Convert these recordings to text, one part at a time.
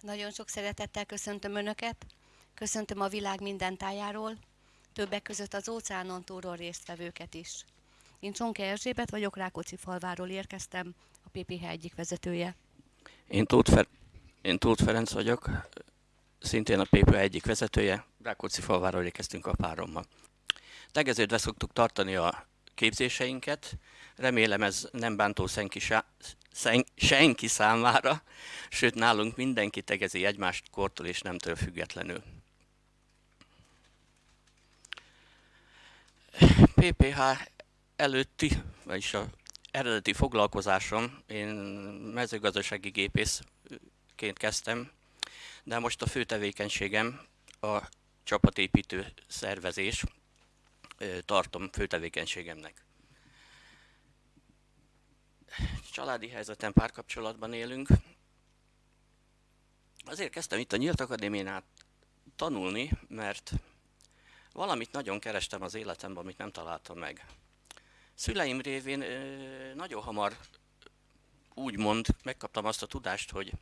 Nagyon sok szeretettel köszöntöm Önöket, köszöntöm a világ minden tájáról, többek között az óceánon túlról résztvevőket is. Én Csonke Erzsébet vagyok, Rákóczi falváról érkeztem, a PPH egyik vezetője. Én Tóth, Fer- Én Tóth Ferenc vagyok, szintén a PPH egyik vezetője, Rákóczi falváról érkeztünk a párommal. Tegeződve szoktuk tartani a képzéseinket, remélem ez nem bántó senki, senki számára, sőt nálunk mindenki tegezi egymást kortól és nemtől függetlenül. PPH előtti, vagyis a eredeti foglalkozásom, én mezőgazdasági gépészként kezdtem, de most a fő tevékenységem a csapatépítő szervezés, tartom fő tevékenységemnek. Családi helyzeten párkapcsolatban élünk. Azért kezdtem itt a Nyílt Akadémiánál tanulni, mert valamit nagyon kerestem az életemben, amit nem találtam meg. Szüleim révén nagyon hamar úgymond megkaptam azt a tudást, hogy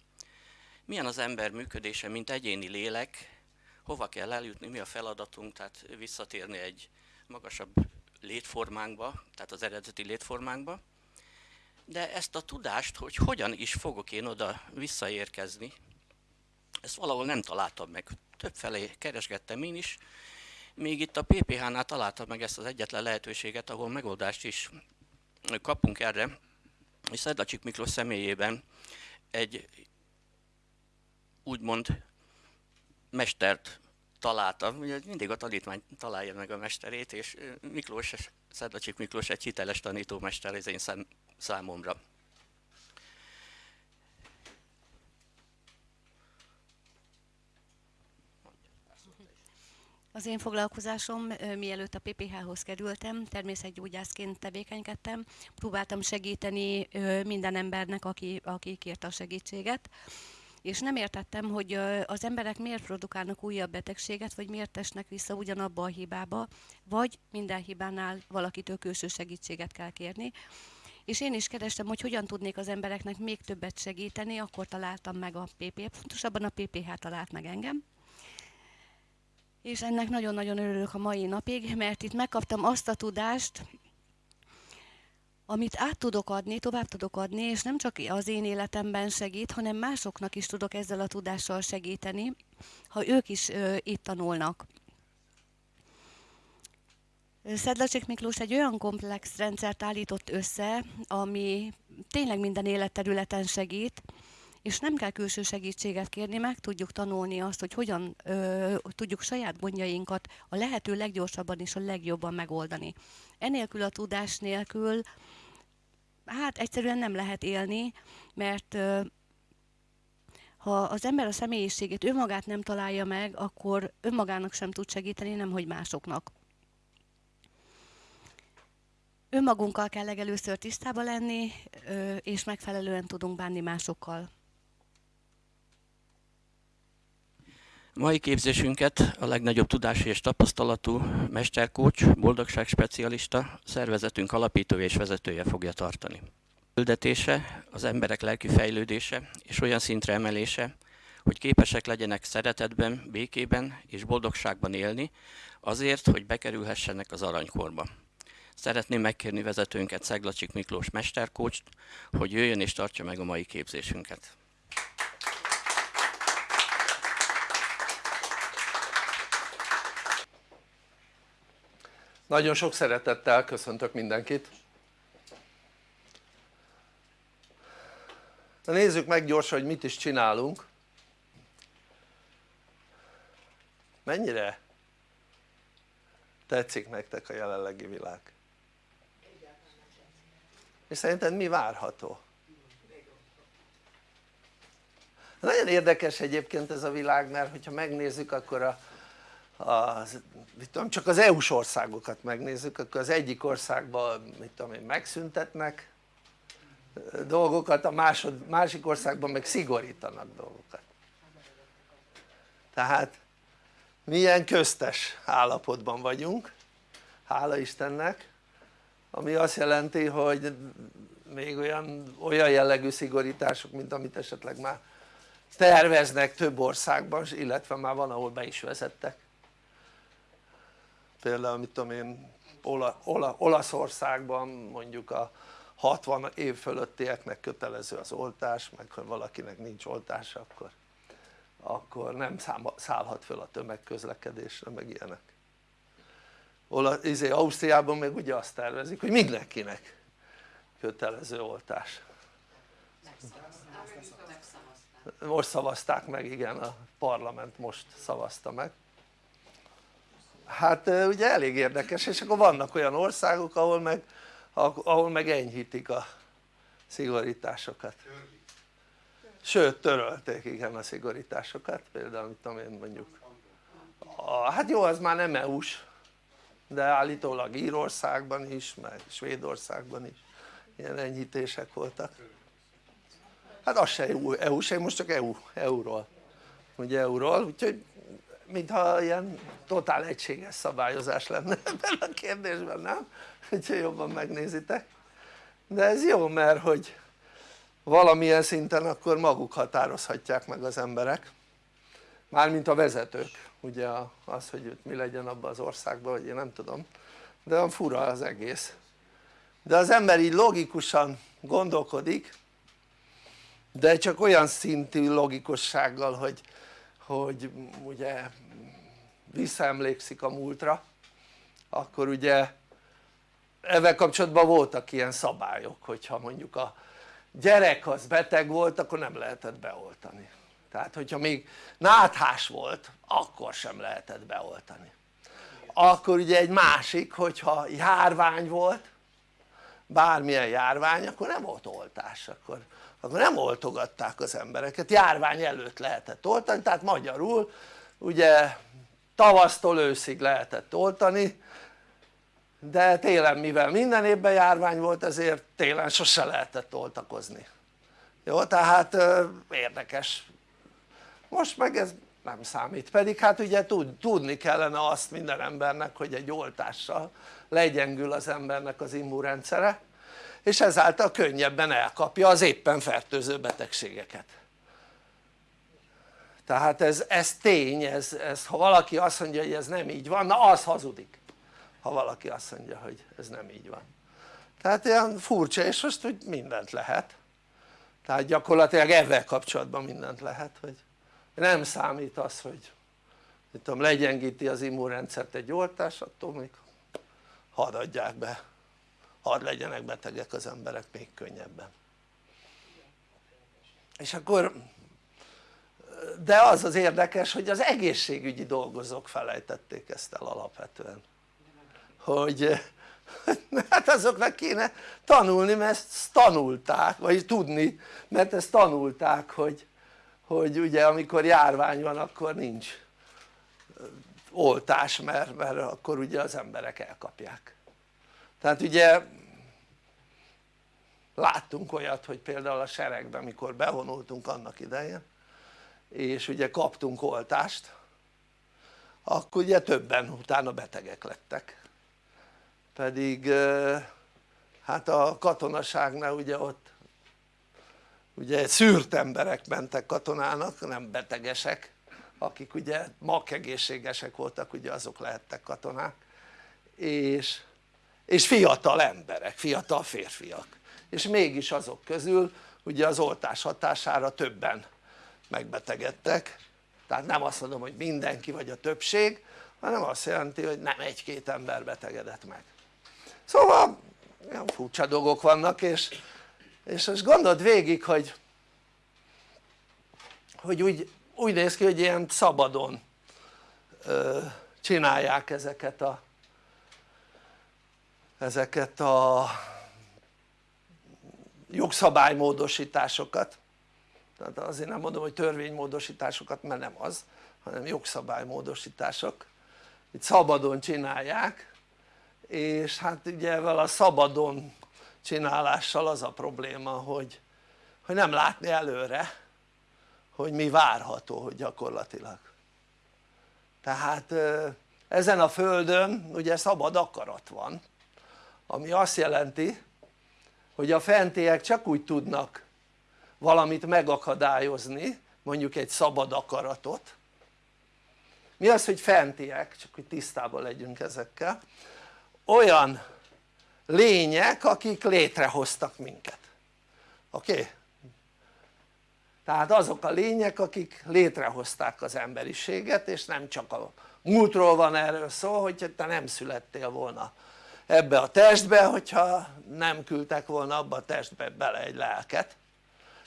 milyen az ember működése, mint egyéni lélek, hova kell eljutni, mi a feladatunk, tehát visszatérni egy magasabb létformánkba, tehát az eredeti létformánkba. De ezt a tudást, hogy hogyan is fogok én oda visszaérkezni, ezt valahol nem találtam meg. Többfelé keresgettem én is, még itt a PPH-nál találtam meg ezt az egyetlen lehetőséget, ahol megoldást is kapunk erre, és Szedlacsik Miklós személyében egy úgymond mestert találtam, ugye mindig a tanítmány találja meg a mesterét, és Miklós, Szedlacsik Miklós egy hiteles tanítómester az én számomra. Az én foglalkozásom, mielőtt a PPH-hoz kerültem, természetgyógyászként tevékenykedtem, próbáltam segíteni minden embernek, aki, aki kérte a segítséget és nem értettem, hogy az emberek miért produkálnak újabb betegséget, vagy miért esnek vissza ugyanabba a hibába, vagy minden hibánál valakitől külső segítséget kell kérni. És én is kerestem, hogy hogyan tudnék az embereknek még többet segíteni, akkor találtam meg a PP, pontosabban a PPH talált meg engem. És ennek nagyon-nagyon örülök a mai napig, mert itt megkaptam azt a tudást, amit át tudok adni, tovább tudok adni, és nem csak az én életemben segít, hanem másoknak is tudok ezzel a tudással segíteni, ha ők is ö, itt tanulnak. Szedlacsik Miklós egy olyan komplex rendszert állított össze, ami tényleg minden életterületen segít, és nem kell külső segítséget kérni, meg tudjuk tanulni azt, hogy hogyan ö, tudjuk saját gondjainkat a lehető leggyorsabban és a legjobban megoldani. Enélkül a tudás nélkül hát egyszerűen nem lehet élni, mert ö, ha az ember a személyiségét önmagát nem találja meg, akkor önmagának sem tud segíteni, nem hogy másoknak. Önmagunkkal kell legelőször tisztába lenni, és megfelelően tudunk bánni másokkal. Mai képzésünket a legnagyobb tudási és tapasztalatú mesterkócs, boldogság specialista, szervezetünk alapítója és vezetője fogja tartani. Küldetése, az emberek lelki fejlődése és olyan szintre emelése, hogy képesek legyenek szeretetben, békében és boldogságban élni, azért, hogy bekerülhessenek az aranykorba. Szeretném megkérni vezetőnket Szeglacsik Miklós mesterkócst, hogy jöjjön és tartsa meg a mai képzésünket. Nagyon sok szeretettel köszöntök mindenkit. Na nézzük meg gyorsan, hogy mit is csinálunk. Mennyire tetszik nektek a jelenlegi világ? És szerinted mi várható? Nagyon érdekes egyébként ez a világ, mert hogyha megnézzük akkor a az, mit tudom, csak az EU-s országokat megnézzük, akkor az egyik országban mit tudom én, megszüntetnek dolgokat, a másod, másik országban meg szigorítanak dolgokat tehát milyen köztes állapotban vagyunk hála Istennek ami azt jelenti hogy még olyan, olyan jellegű szigorítások mint amit esetleg már terveznek több országban illetve már van ahol be is vezettek. Például mit tudom én Ola, Ola, Olaszországban mondjuk a 60 év fölöttieknek kötelező az oltás meg ha valakinek nincs oltása akkor, akkor nem szállhat föl a tömegközlekedésre meg ilyenek Ola, izé, Ausztriában meg ugye azt tervezik hogy mindenkinek kötelező oltás. Most szavazták meg igen a parlament most szavazta meg. Hát ugye elég érdekes és akkor vannak olyan országok ahol meg, ahol meg enyhítik a szigorításokat. Sőt törölték igen a szigorításokat például tudom én mondjuk. A, hát jó az már nem EU-s de állítólag Írországban is meg Svédországban is ilyen enyhítések voltak. Hát az se EU, EU se, most csak EU, EU-ról. Ugye EU-ról, úgyhogy mintha ilyen totál egységes szabályozás lenne ebben a kérdésben, nem? úgyhogy jobban megnézitek. De ez jó mert hogy valamilyen szinten akkor maguk határozhatják meg az emberek mármint a vezetők ugye az hogy mi legyen abban az országban vagy én nem tudom. De olyan fura az egész. De az ember így logikusan gondolkodik de csak olyan szintű logikussággal hogy, hogy ugye visszaemlékszik a múltra akkor ugye ezzel kapcsolatban voltak ilyen szabályok hogyha mondjuk a gyerek az beteg volt akkor nem lehetett beoltani tehát hogyha még náthás volt akkor sem lehetett beoltani. Akkor ugye egy másik hogyha járvány volt bármilyen járvány akkor nem volt oltás akkor, akkor nem oltogatták az embereket, járvány előtt lehetett oltani tehát magyarul ugye tavasztól őszig lehetett oltani de télen mivel minden évben járvány volt ezért télen sose lehetett oltakozni. Jó tehát érdekes most meg ez nem számít pedig hát ugye tudni kellene azt minden embernek hogy egy oltással legyengül az embernek az immunrendszere és ezáltal könnyebben elkapja az éppen fertőző betegségeket. Tehát ez, ez tény, ez, ez, ha valaki azt mondja hogy ez nem így van, na az hazudik ha valaki azt mondja hogy ez nem így van. Tehát ilyen furcsa és most hogy mindent lehet. Tehát gyakorlatilag ezzel kapcsolatban mindent lehet hogy nem számít az hogy mit tudom, legyengíti az immunrendszert egy oltás attól még hadd adják be. Hadd legyenek betegek az emberek még könnyebben. És akkor de az az érdekes hogy az egészségügyi dolgozók felejtették ezt el alapvetően. Hogy hát azoknak kéne tanulni mert ezt tanulták vagy tudni mert ezt tanulták hogy, hogy ugye amikor járvány van akkor nincs oltás mert, mert akkor ugye az emberek elkapják. Tehát ugye láttunk olyat hogy például a seregben mikor bevonultunk annak idején és ugye kaptunk oltást akkor ugye többen utána betegek lettek. Pedig hát a katonaságnál ugye ott ugye szűrt emberek mentek katonának nem betegesek akik ugye egészségesek voltak ugye azok lehettek katonák. És, és fiatal emberek, fiatal férfiak. És mégis azok közül ugye az oltás hatására többen megbetegedtek. Tehát nem azt mondom hogy mindenki vagy a többség hanem azt jelenti hogy nem egy-két ember betegedett meg. Szóval olyan furcsa dolgok vannak és, és most gondold végig hogy hogy úgy, úgy néz ki hogy ilyen szabadon ö, csinálják ezeket a ezeket a jogszabálymódosításokat. Tehát azért nem mondom hogy törvénymódosításokat mert nem az hanem jogszabálymódosítások. Itt szabadon csinálják és hát ugye ezzel a szabadon csinálással az a probléma hogy, hogy nem látni előre hogy mi várható hogy gyakorlatilag. Tehát ezen a földön ugye szabad akarat van ami azt jelenti hogy a fentiek csak úgy tudnak valamit megakadályozni mondjuk egy szabad akaratot. Mi az hogy fentiek? csak hogy tisztában legyünk ezekkel. Olyan lények akik létrehoztak minket. Oké? Tehát azok a lények akik létrehozták az emberiséget és nem csak a múltról van erről szó hogy te nem születtél volna ebbe a testbe hogyha nem küldtek volna abba a testbe bele egy lelket.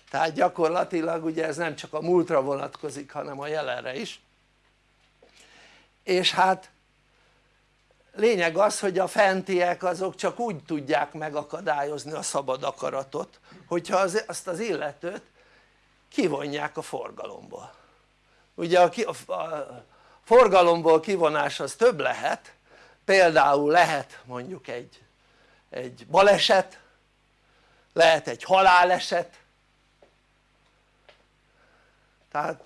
Tehát gyakorlatilag ugye ez nem csak a múltra vonatkozik hanem a jelenre is. És hát lényeg az hogy a fentiek azok csak úgy tudják megakadályozni a szabad akaratot hogyha az, azt az illetőt kivonják a forgalomból. Ugye a, a, a forgalomból kivonás az több lehet például lehet mondjuk egy, egy baleset lehet egy haláleset. Tehát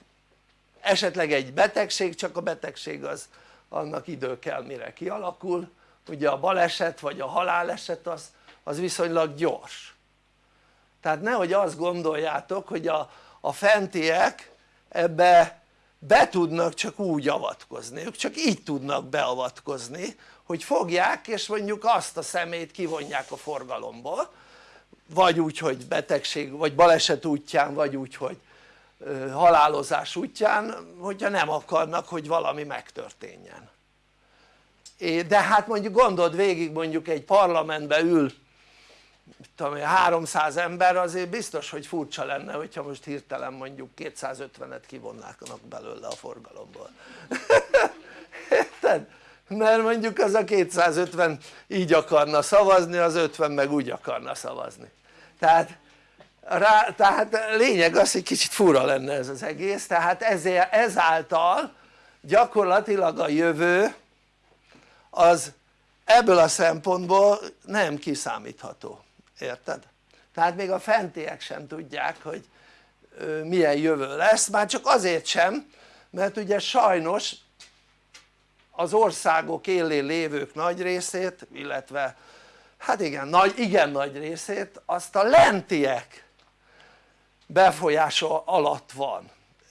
esetleg egy betegség csak a betegség az annak idő kell mire kialakul. Ugye a baleset vagy a haláleset az, az viszonylag gyors. Tehát nehogy azt gondoljátok hogy a, a fentiek ebbe be tudnak csak úgy avatkozni, ők csak így tudnak beavatkozni hogy fogják és mondjuk azt a szemét kivonják a forgalomból. Vagy úgy hogy betegség vagy baleset útján vagy úgy hogy halálozás útján hogyha nem akarnak hogy valami megtörténjen. De hát mondjuk gondold végig mondjuk egy parlamentbe ül tudom 300 ember azért biztos hogy furcsa lenne hogyha most hirtelen mondjuk 250-et kivonnának belőle a forgalomból. Érted? mert mondjuk az a 250 így akarna szavazni az 50 meg úgy akarna szavazni. Tehát rá, tehát lényeg az hogy kicsit fura lenne ez az egész. Tehát ezért, ezáltal gyakorlatilag a jövő az ebből a szempontból nem kiszámítható, érted? tehát még a fentiek sem tudják hogy milyen jövő lesz, már csak azért sem mert ugye sajnos az országok élén lévők nagy részét illetve hát igen, nagy, igen nagy részét azt a lentiek befolyása alatt van.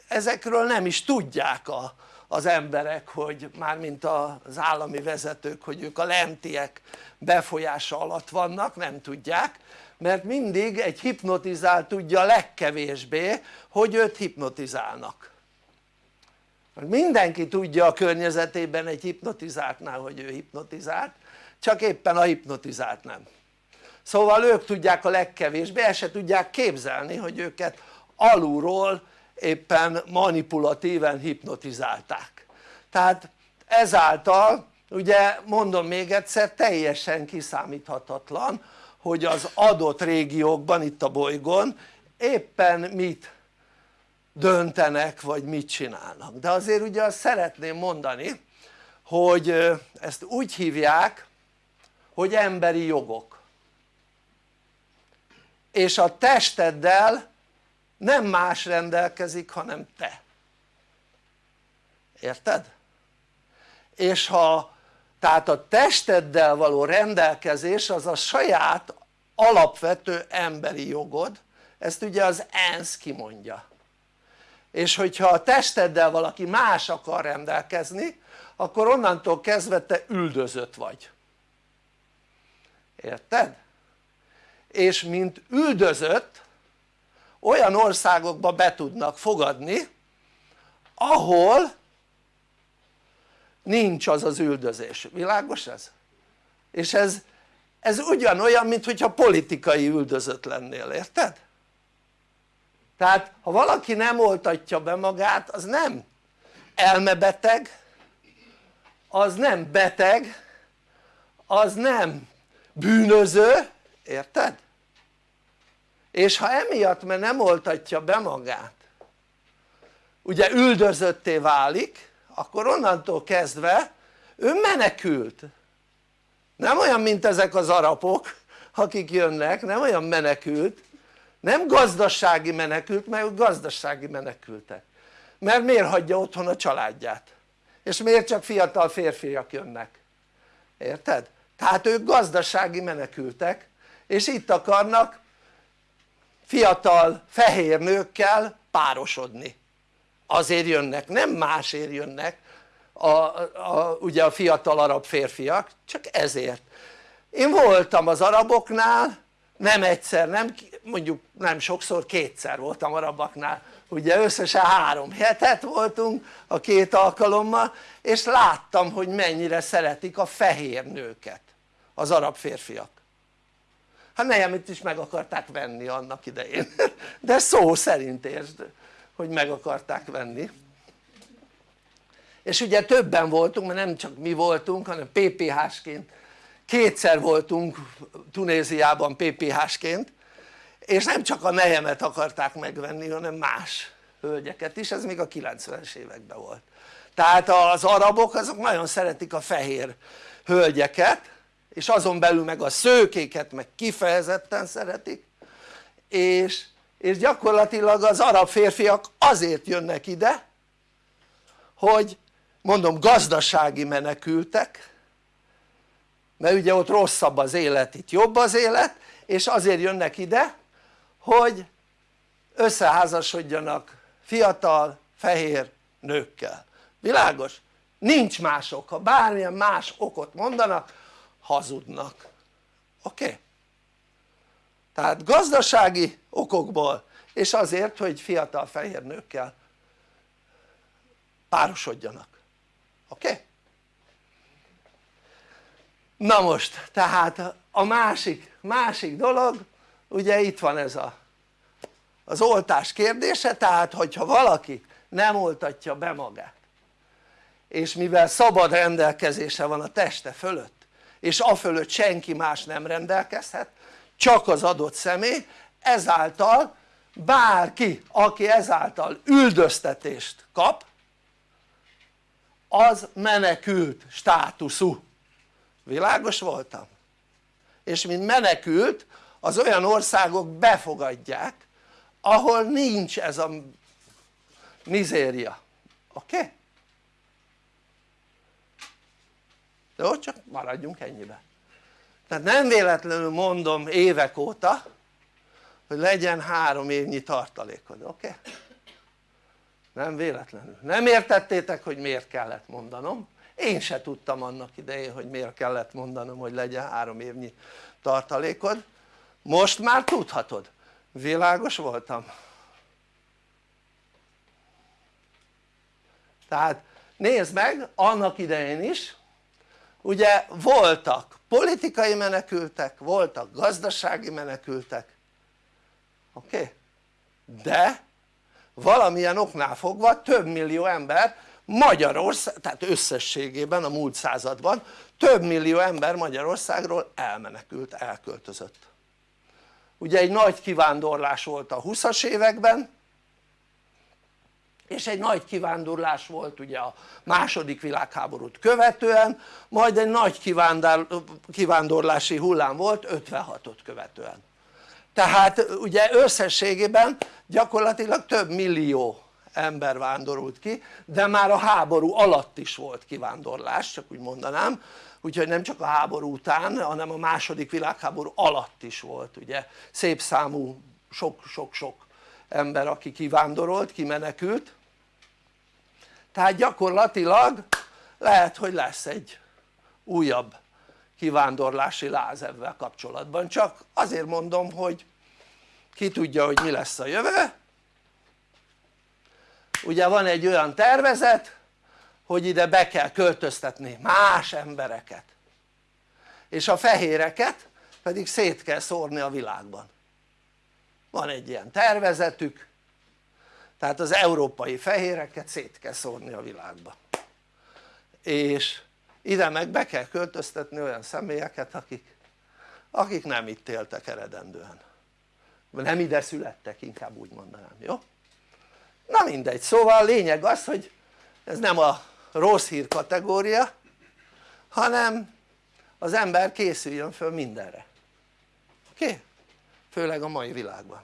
Ezekről nem is tudják a, az emberek hogy mármint az állami vezetők hogy ők a lentiek befolyása alatt vannak nem tudják mert mindig egy hipnotizált tudja legkevésbé hogy őt hipnotizálnak. Mindenki tudja a környezetében egy hipnotizáltnál hogy ő hipnotizált csak éppen a hipnotizált nem szóval ők tudják a legkevésbé, el se tudják képzelni hogy őket alulról éppen manipulatíven hipnotizálták. Tehát ezáltal ugye mondom még egyszer teljesen kiszámíthatatlan hogy az adott régiókban itt a bolygón éppen mit döntenek vagy mit csinálnak. De azért ugye azt szeretném mondani hogy ezt úgy hívják hogy emberi jogok és a testeddel nem más rendelkezik hanem te érted? és ha tehát a testeddel való rendelkezés az a saját alapvető emberi jogod ezt ugye az ENSZ kimondja és hogyha a testeddel valaki más akar rendelkezni akkor onnantól kezdve te üldözött vagy érted? És mint üldözött olyan országokba be tudnak fogadni ahol nincs az az üldözés, világos ez? és ez, ez ugyanolyan mint hogyha politikai üldözött lennél, érted? tehát ha valaki nem oltatja be magát az nem elmebeteg az nem beteg az nem bűnöző, érted? És ha emiatt mert nem oltatja be magát ugye üldözötté válik akkor onnantól kezdve ő menekült. Nem olyan mint ezek az arapok akik jönnek, nem olyan menekült. Nem gazdasági menekült mert ők gazdasági menekültek. Mert miért hagyja otthon a családját? És miért csak fiatal férfiak jönnek? Érted? tehát ők gazdasági menekültek és itt akarnak fiatal fehér nőkkel párosodni. Azért jönnek, nem másért jönnek a, a, ugye a fiatal arab férfiak, csak ezért. Én voltam az araboknál nem egyszer, nem, mondjuk nem sokszor, kétszer voltam arabaknál ugye összesen három hetet voltunk a két alkalommal és láttam hogy mennyire szeretik a fehér nőket az arab férfiak hát nehemet is meg akarták venni annak idején. De szó szerint értsd hogy meg akarták venni. És ugye többen voltunk mert nem csak mi voltunk hanem PPH-sként kétszer voltunk Tunéziában PPH-sként és nem csak a nehemet akarták megvenni hanem más hölgyeket is, ez még a 90-es években volt. Tehát az arabok azok nagyon szeretik a fehér hölgyeket és azon belül meg a szőkéket meg kifejezetten szeretik. És, és gyakorlatilag az arab férfiak azért jönnek ide hogy mondom gazdasági menekültek mert ugye ott rosszabb az élet, itt jobb az élet és azért jönnek ide hogy összeházasodjanak fiatal fehér nőkkel, világos? nincs más ok, ha bármilyen más okot mondanak hazudnak, oké? Okay? tehát gazdasági okokból és azért hogy fiatal fehér nőkkel párosodjanak, oké? Okay? na most tehát a másik, másik dolog ugye itt van ez a az oltás kérdése tehát hogyha valaki nem oltatja be magát és mivel szabad rendelkezése van a teste fölött és a fölött senki más nem rendelkezhet csak az adott személy ezáltal bárki aki ezáltal üldöztetést kap az menekült státuszú világos voltam? és mint menekült az olyan országok befogadják ahol nincs ez a mizéria, oké? Okay? Jó? csak maradjunk ennyibe tehát nem véletlenül mondom évek óta hogy legyen három évnyi tartalékod, oké? Okay? nem véletlenül, nem értettétek hogy miért kellett mondanom én se tudtam annak idején hogy miért kellett mondanom hogy legyen három évnyi tartalékod most már tudhatod világos voltam? tehát nézd meg annak idején is ugye voltak politikai menekültek, voltak gazdasági menekültek oké? Okay? de valamilyen oknál fogva több millió ember Magyarország, tehát összességében a múlt században több millió ember Magyarországról elmenekült, elköltözött ugye egy nagy kivándorlás volt a 20-as években és egy nagy kivándorlás volt ugye a második világháborút követően majd egy nagy kivándorlási hullám volt 56-ot követően. Tehát ugye összességében gyakorlatilag több millió ember vándorult ki de már a háború alatt is volt kivándorlás csak úgy mondanám. Úgyhogy nem csak a háború után hanem a második világháború alatt is volt ugye szép számú sok-sok-sok ember aki kivándorolt, kimenekült tehát gyakorlatilag lehet hogy lesz egy újabb kivándorlási láz ebben kapcsolatban. Csak azért mondom hogy ki tudja hogy mi lesz a jövő. Ugye van egy olyan tervezet hogy ide be kell költöztetni más embereket. És a fehéreket pedig szét kell szórni a világban. Van egy ilyen tervezetük tehát az európai fehéreket szét kell szórni a világba. És ide meg be kell költöztetni olyan személyeket akik, akik nem itt éltek eredendően. Nem ide születtek inkább úgy mondanám, jó? na mindegy, szóval lényeg az hogy ez nem a rossz hír kategória hanem az ember készüljön föl mindenre. Oké? Főleg a mai világban.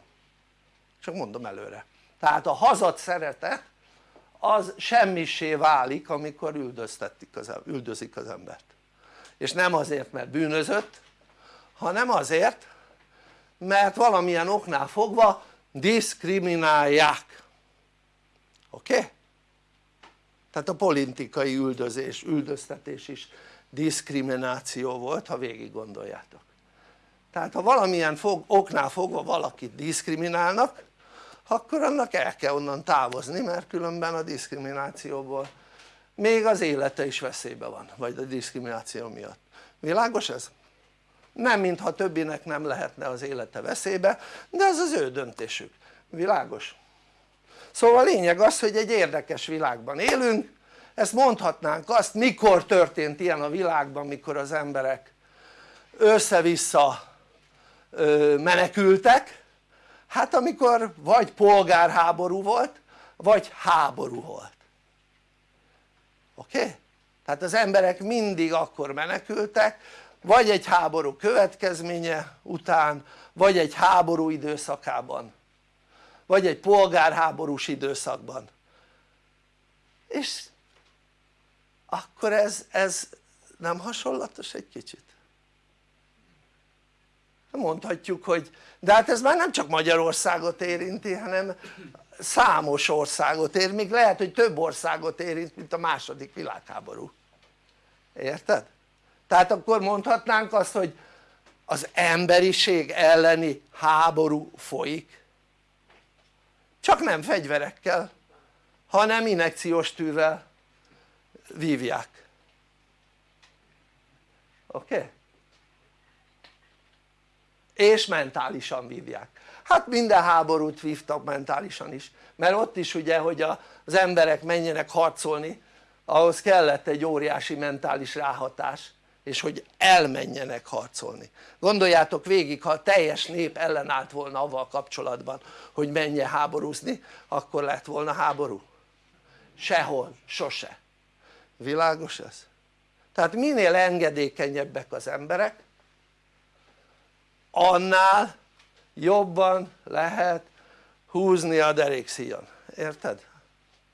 Csak mondom előre tehát a hazat szerete az semmisé válik amikor üldöztetik az, üldözik az embert és nem azért mert bűnözött hanem azért mert valamilyen oknál fogva diszkriminálják oké? Okay? tehát a politikai üldözés, üldöztetés is diszkrimináció volt ha végig gondoljátok tehát ha valamilyen fog, oknál fogva valakit diszkriminálnak akkor annak el kell onnan távozni mert különben a diszkriminációból még az élete is veszélybe van vagy a diszkrimináció miatt világos ez? nem mintha többinek nem lehetne az élete veszélybe de ez az ő döntésük, világos? szóval a lényeg az hogy egy érdekes világban élünk ezt mondhatnánk azt mikor történt ilyen a világban mikor az emberek össze-vissza menekültek hát amikor vagy polgárháború volt vagy háború volt oké? Tehát az emberek mindig akkor menekültek vagy egy háború következménye után vagy egy háború időszakában vagy egy polgárháborús időszakban és akkor ez, ez nem hasonlatos egy kicsit? Mondhatjuk hogy de hát ez már nem csak Magyarországot érinti hanem számos országot ér, még lehet hogy több országot érint mint a második világháború érted? tehát akkor mondhatnánk azt hogy az emberiség elleni háború folyik csak nem fegyverekkel hanem inekciós tűrrel vívják oké? Okay? És mentálisan vívják hát minden háborút vívtak mentálisan is mert ott is ugye hogy az emberek menjenek harcolni ahhoz kellett egy óriási mentális ráhatás és hogy elmenjenek harcolni gondoljátok végig ha a teljes nép ellenállt volna avval kapcsolatban hogy menjen háborúzni akkor lett volna háború? sehol, sose világos ez? tehát minél engedékenyebbek az emberek annál jobban lehet húzni a derékszíjon, érted?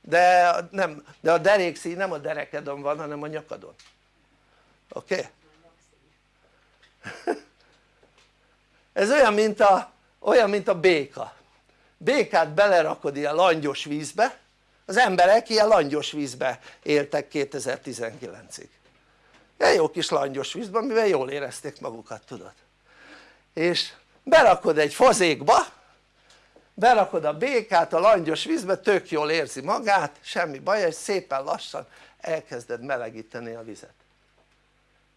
de, nem, de a derékszíj nem a derekedon van hanem a nyakadon oké? Okay? ez olyan mint, a, olyan mint a béka békát belerakod ilyen langyos vízbe az emberek ilyen langyos vízbe éltek 2019-ig ilyen jó kis langyos vízben mivel jól érezték magukat tudod és berakod egy fazékba berakod a békát a langyos vízbe tök jól érzi magát semmi baj és szépen lassan elkezded melegíteni a vizet.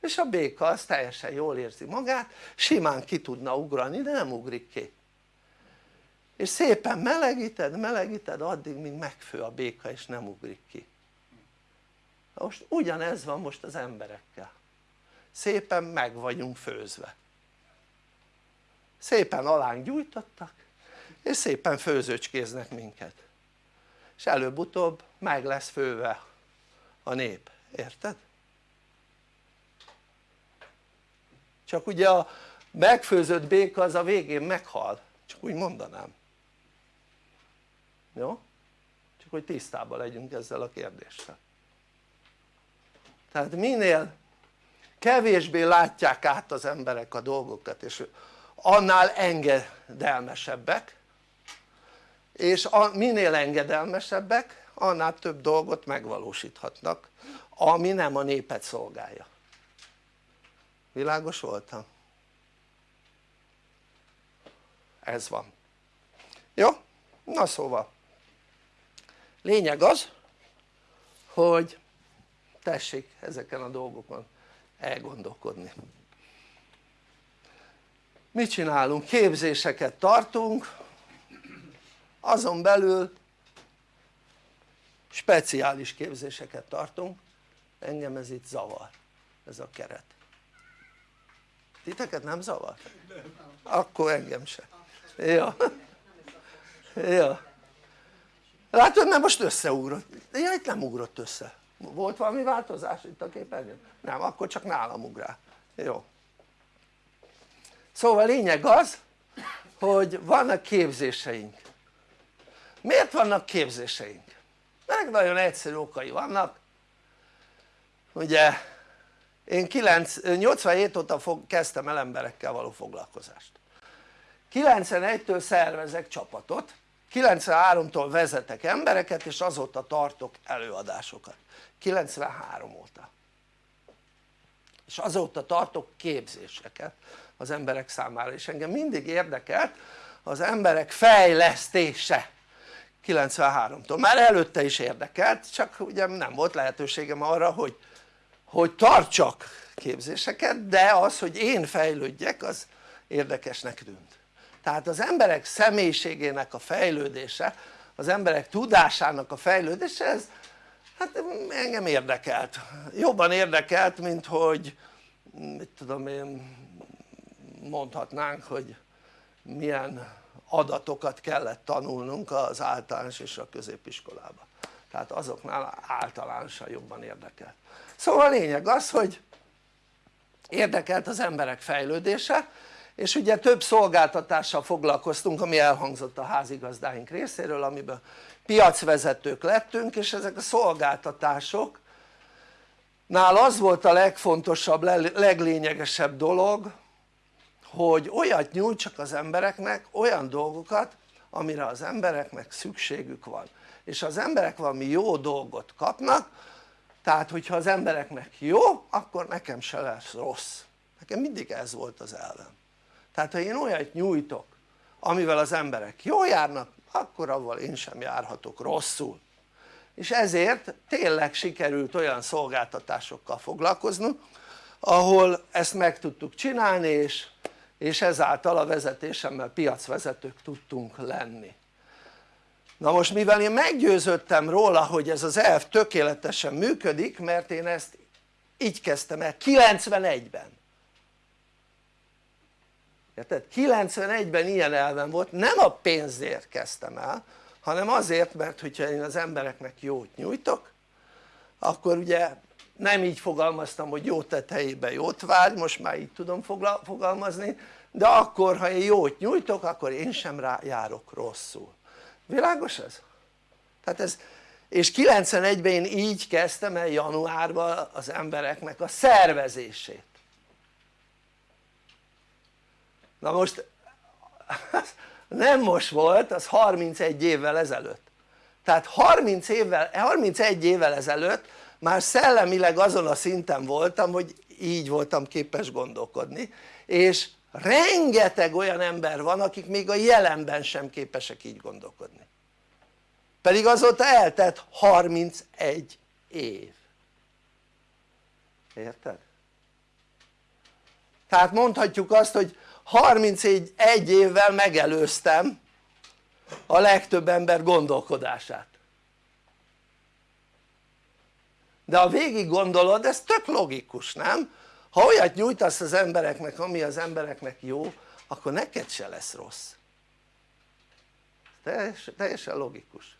És a béka az teljesen jól érzi magát simán ki tudna ugrani de nem ugrik ki. És szépen melegíted, melegíted addig míg megfő a béka és nem ugrik ki. Most ugyanez van most az emberekkel. Szépen meg vagyunk főzve szépen alánk gyújtottak és szépen főzőcskéznek minket és előbb-utóbb meg lesz főve a nép, érted? csak ugye a megfőzött béka az a végén meghal, csak úgy mondanám jó? csak hogy tisztában legyünk ezzel a kérdéssel tehát minél kevésbé látják át az emberek a dolgokat és annál engedelmesebbek és minél engedelmesebbek annál több dolgot megvalósíthatnak ami nem a népet szolgálja világos voltam? ez van jó? na szóval lényeg az hogy tessék ezeken a dolgokon elgondolkodni mit csinálunk? képzéseket tartunk azon belül speciális képzéseket tartunk engem ez itt zavar ez a keret titeket nem zavar? akkor engem se ja. ja. látod nem most összeugrott, ja itt nem ugrott össze volt valami változás itt a képernyőn? nem akkor csak nálam ugrál, jó szóval lényeg az hogy vannak képzéseink. Miért vannak képzéseink? ennek nagyon egyszerű okai vannak. Ugye én 9, 87 óta fog, kezdtem el emberekkel való foglalkozást. 91-től szervezek csapatot 93-tól vezetek embereket és azóta tartok előadásokat. 93 óta. És azóta tartok képzéseket az emberek számára. És engem mindig érdekelt az emberek fejlesztése 93-tól, már előtte is érdekelt csak ugye nem volt lehetőségem arra hogy, hogy tartsak képzéseket de az hogy én fejlődjek az érdekesnek tűnt. Tehát az emberek személyiségének a fejlődése az emberek tudásának a fejlődése ez hát engem érdekelt. Jobban érdekelt mint hogy mit tudom én mondhatnánk hogy milyen adatokat kellett tanulnunk az általános és a középiskolába. Tehát azoknál általánosan jobban érdekelt. Szóval a lényeg az hogy érdekelt az emberek fejlődése és ugye több szolgáltatással foglalkoztunk ami elhangzott a házigazdáink részéről amiben piacvezetők lettünk és ezek a szolgáltatások nál az volt a legfontosabb, leglényegesebb dolog hogy olyat nyújtsak az embereknek, olyan dolgokat amire az embereknek szükségük van. És az emberek valami jó dolgot kapnak tehát hogyha az embereknek jó akkor nekem se lesz rossz. Nekem mindig ez volt az elvem. Tehát ha én olyat nyújtok amivel az emberek jól járnak akkor avval én sem járhatok rosszul. És ezért tényleg sikerült olyan szolgáltatásokkal foglalkoznunk ahol ezt meg tudtuk csinálni és, és ezáltal a vezetésemmel piacvezetők tudtunk lenni. Na most mivel én meggyőződtem róla hogy ez az elv tökéletesen működik mert én ezt így kezdtem el 91-ben érted? 91-ben ilyen elven volt, nem a pénzért kezdtem el hanem azért mert hogyha én az embereknek jót nyújtok akkor ugye nem így fogalmaztam hogy jót tett helyébe jót várj, most már így tudom fogalmazni de akkor ha én jót nyújtok akkor én sem rá járok rosszul. Világos ez? tehát ez és 91-ben én így kezdtem el januárban az embereknek a szervezését. Na most nem most volt az 31 évvel ezelőtt. Tehát 30 évvel, 31 évvel ezelőtt már szellemileg azon a szinten voltam hogy így voltam képes gondolkodni. És rengeteg olyan ember van akik még a jelenben sem képesek így gondolkodni. Pedig azóta eltett 31 év. Érted? tehát mondhatjuk azt hogy 31 évvel megelőztem a legtöbb ember gondolkodását de ha végig gondolod ez tök logikus nem? ha olyat nyújtasz az embereknek ami az embereknek jó akkor neked se lesz rossz. Teljesen, teljesen logikus.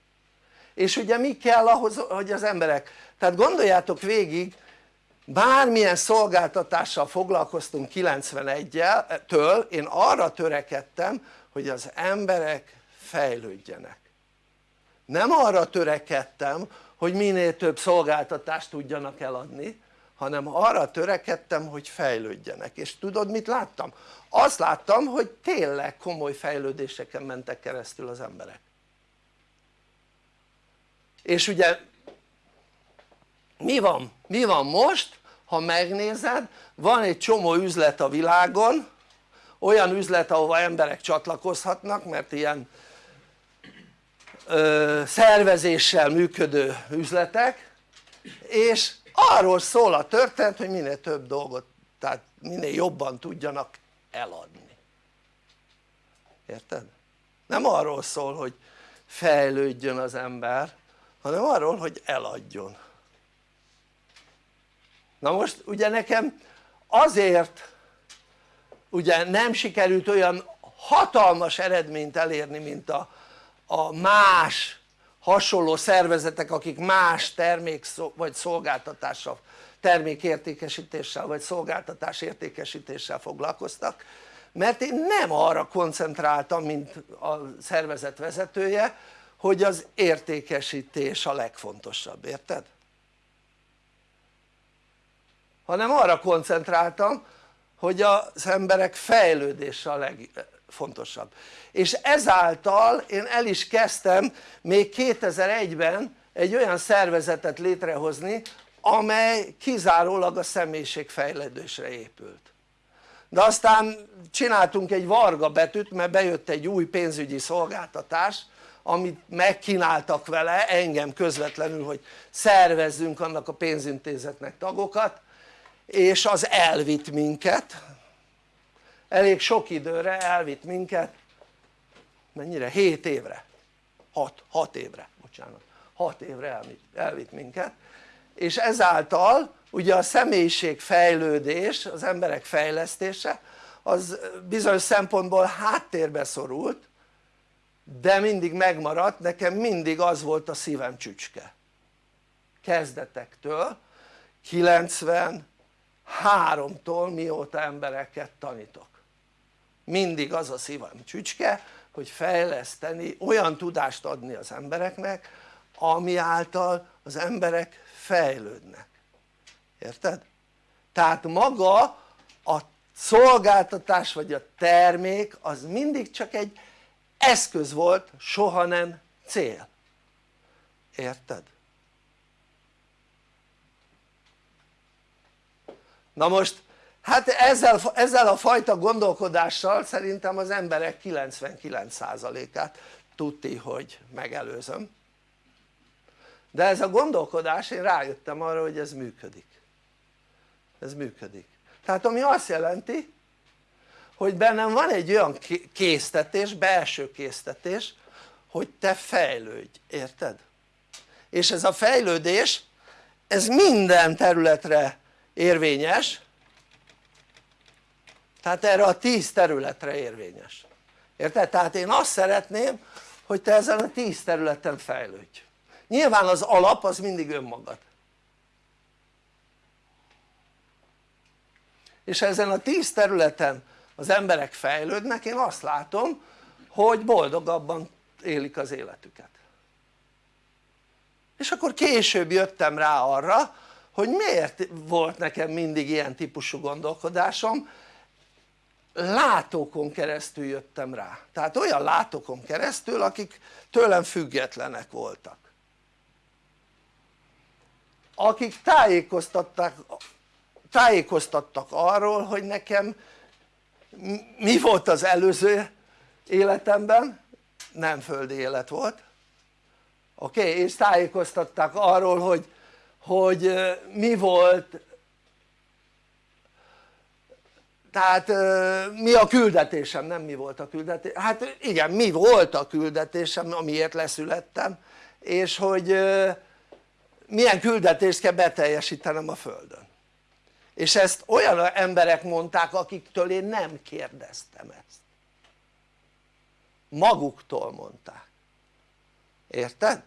És ugye mi kell ahhoz hogy az emberek tehát gondoljátok végig bármilyen szolgáltatással foglalkoztunk 91-től én arra törekedtem hogy az emberek fejlődjenek. Nem arra törekedtem hogy minél több szolgáltatást tudjanak eladni hanem arra törekedtem hogy fejlődjenek és tudod mit láttam? azt láttam hogy tényleg komoly fejlődéseken mentek keresztül az emberek és ugye mi van? mi van most? ha megnézed van egy csomó üzlet a világon olyan üzlet ahova emberek csatlakozhatnak mert ilyen ö, szervezéssel működő üzletek és arról szól a történet hogy minél több dolgot tehát minél jobban tudjanak eladni érted? nem arról szól hogy fejlődjön az ember hanem arról hogy eladjon na most ugye nekem azért ugye nem sikerült olyan hatalmas eredményt elérni mint a, a más hasonló szervezetek akik más termék vagy szolgáltatással termékértékesítéssel vagy szolgáltatás értékesítéssel foglalkoztak mert én nem arra koncentráltam mint a szervezet vezetője hogy az értékesítés a legfontosabb, érted? hanem arra koncentráltam hogy az emberek fejlődése a legfontosabb. És ezáltal én el is kezdtem még 2001-ben egy olyan szervezetet létrehozni amely kizárólag a személyiségfejlődésre épült. De aztán csináltunk egy varga betűt mert bejött egy új pénzügyi szolgáltatás amit megkínáltak vele engem közvetlenül hogy szervezzünk annak a pénzintézetnek tagokat és az elvitt minket elég sok időre elvitt minket mennyire? 7 évre. 6, 6 évre bocsánat. 6 évre elvitt, elvitt minket. És ezáltal ugye a személyiség fejlődés, az emberek fejlesztése az bizonyos szempontból háttérbe szorult de mindig megmaradt, nekem mindig az volt a szívem csücske. Kezdetektől 93-tól mióta embereket tanítok mindig az a szívem csücske hogy fejleszteni, olyan tudást adni az embereknek ami által az emberek fejlődnek érted? tehát maga a szolgáltatás vagy a termék az mindig csak egy eszköz volt soha nem cél érted? na most hát ezzel, ezzel a fajta gondolkodással szerintem az emberek 99%-át tudti hogy megelőzöm. De ez a gondolkodás én rájöttem arra hogy ez működik. Ez működik. Tehát ami azt jelenti hogy bennem van egy olyan késztetés, belső késztetés hogy te fejlődj, érted? és ez a fejlődés ez minden területre érvényes tehát erre a tíz területre érvényes. Érted? tehát én azt szeretném hogy te ezen a tíz területen fejlődj. Nyilván az alap az mindig önmagad. És ezen a tíz területen az emberek fejlődnek én azt látom hogy boldogabban élik az életüket. És akkor később jöttem rá arra hogy miért volt nekem mindig ilyen típusú gondolkodásom látókon keresztül jöttem rá. Tehát olyan látókon keresztül akik tőlem függetlenek voltak. Akik tájékoztatták, tájékoztattak arról hogy nekem mi volt az előző életemben. Nem földi élet volt. Oké okay? és tájékoztatták arról hogy, hogy mi volt tehát mi a küldetésem, nem mi volt a küldetésem, hát igen mi volt a küldetésem amiért leszülettem és hogy milyen küldetést kell beteljesítenem a Földön. És ezt olyan emberek mondták akiktől én nem kérdeztem ezt. Maguktól mondták. Érted?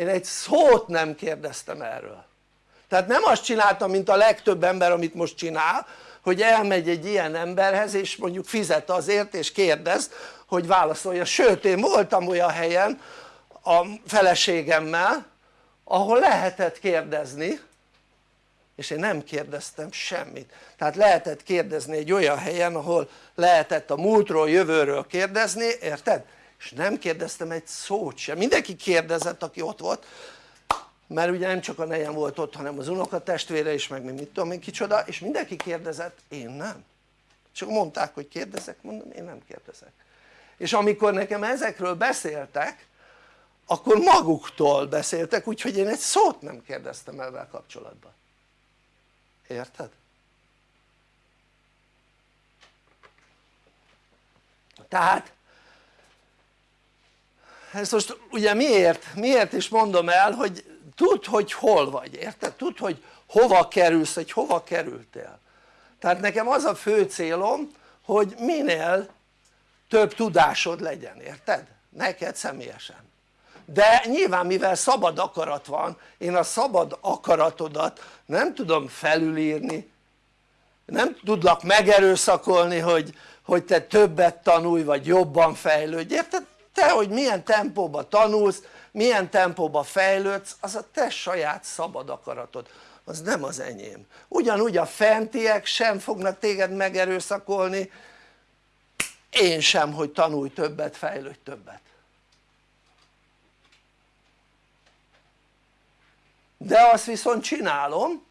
én egy szót nem kérdeztem erről. Tehát nem azt csináltam mint a legtöbb ember amit most csinál hogy elmegy egy ilyen emberhez és mondjuk fizet azért és kérdez hogy válaszolja, sőt én voltam olyan helyen a feleségemmel ahol lehetett kérdezni és én nem kérdeztem semmit. Tehát lehetett kérdezni egy olyan helyen ahol lehetett a múltról, jövőről kérdezni, érted? és nem kérdeztem egy szót sem, mindenki kérdezett aki ott volt mert ugye nem csak a nejem volt ott hanem az unokatestvére is meg mit tudom én kicsoda és mindenki kérdezett, én nem. Csak mondták hogy kérdezek, mondom én nem kérdezek. És amikor nekem ezekről beszéltek akkor maguktól beszéltek úgyhogy én egy szót nem kérdeztem ezzel kapcsolatban. Érted? tehát ezt most ugye miért, miért is mondom el hogy tudd hogy hol vagy érted? tudd hogy hova kerülsz, hogy hova kerültél tehát nekem az a fő célom hogy minél több tudásod legyen, érted? neked személyesen de nyilván mivel szabad akarat van én a szabad akaratodat nem tudom felülírni nem tudlak megerőszakolni hogy, hogy te többet tanulj vagy jobban fejlődj, érted? te hogy milyen tempóba tanulsz, milyen tempóba fejlődsz az a te saját szabad akaratod. Az nem az enyém. Ugyanúgy a fentiek sem fognak téged megerőszakolni. Én sem hogy tanulj többet, fejlődj többet. De azt viszont csinálom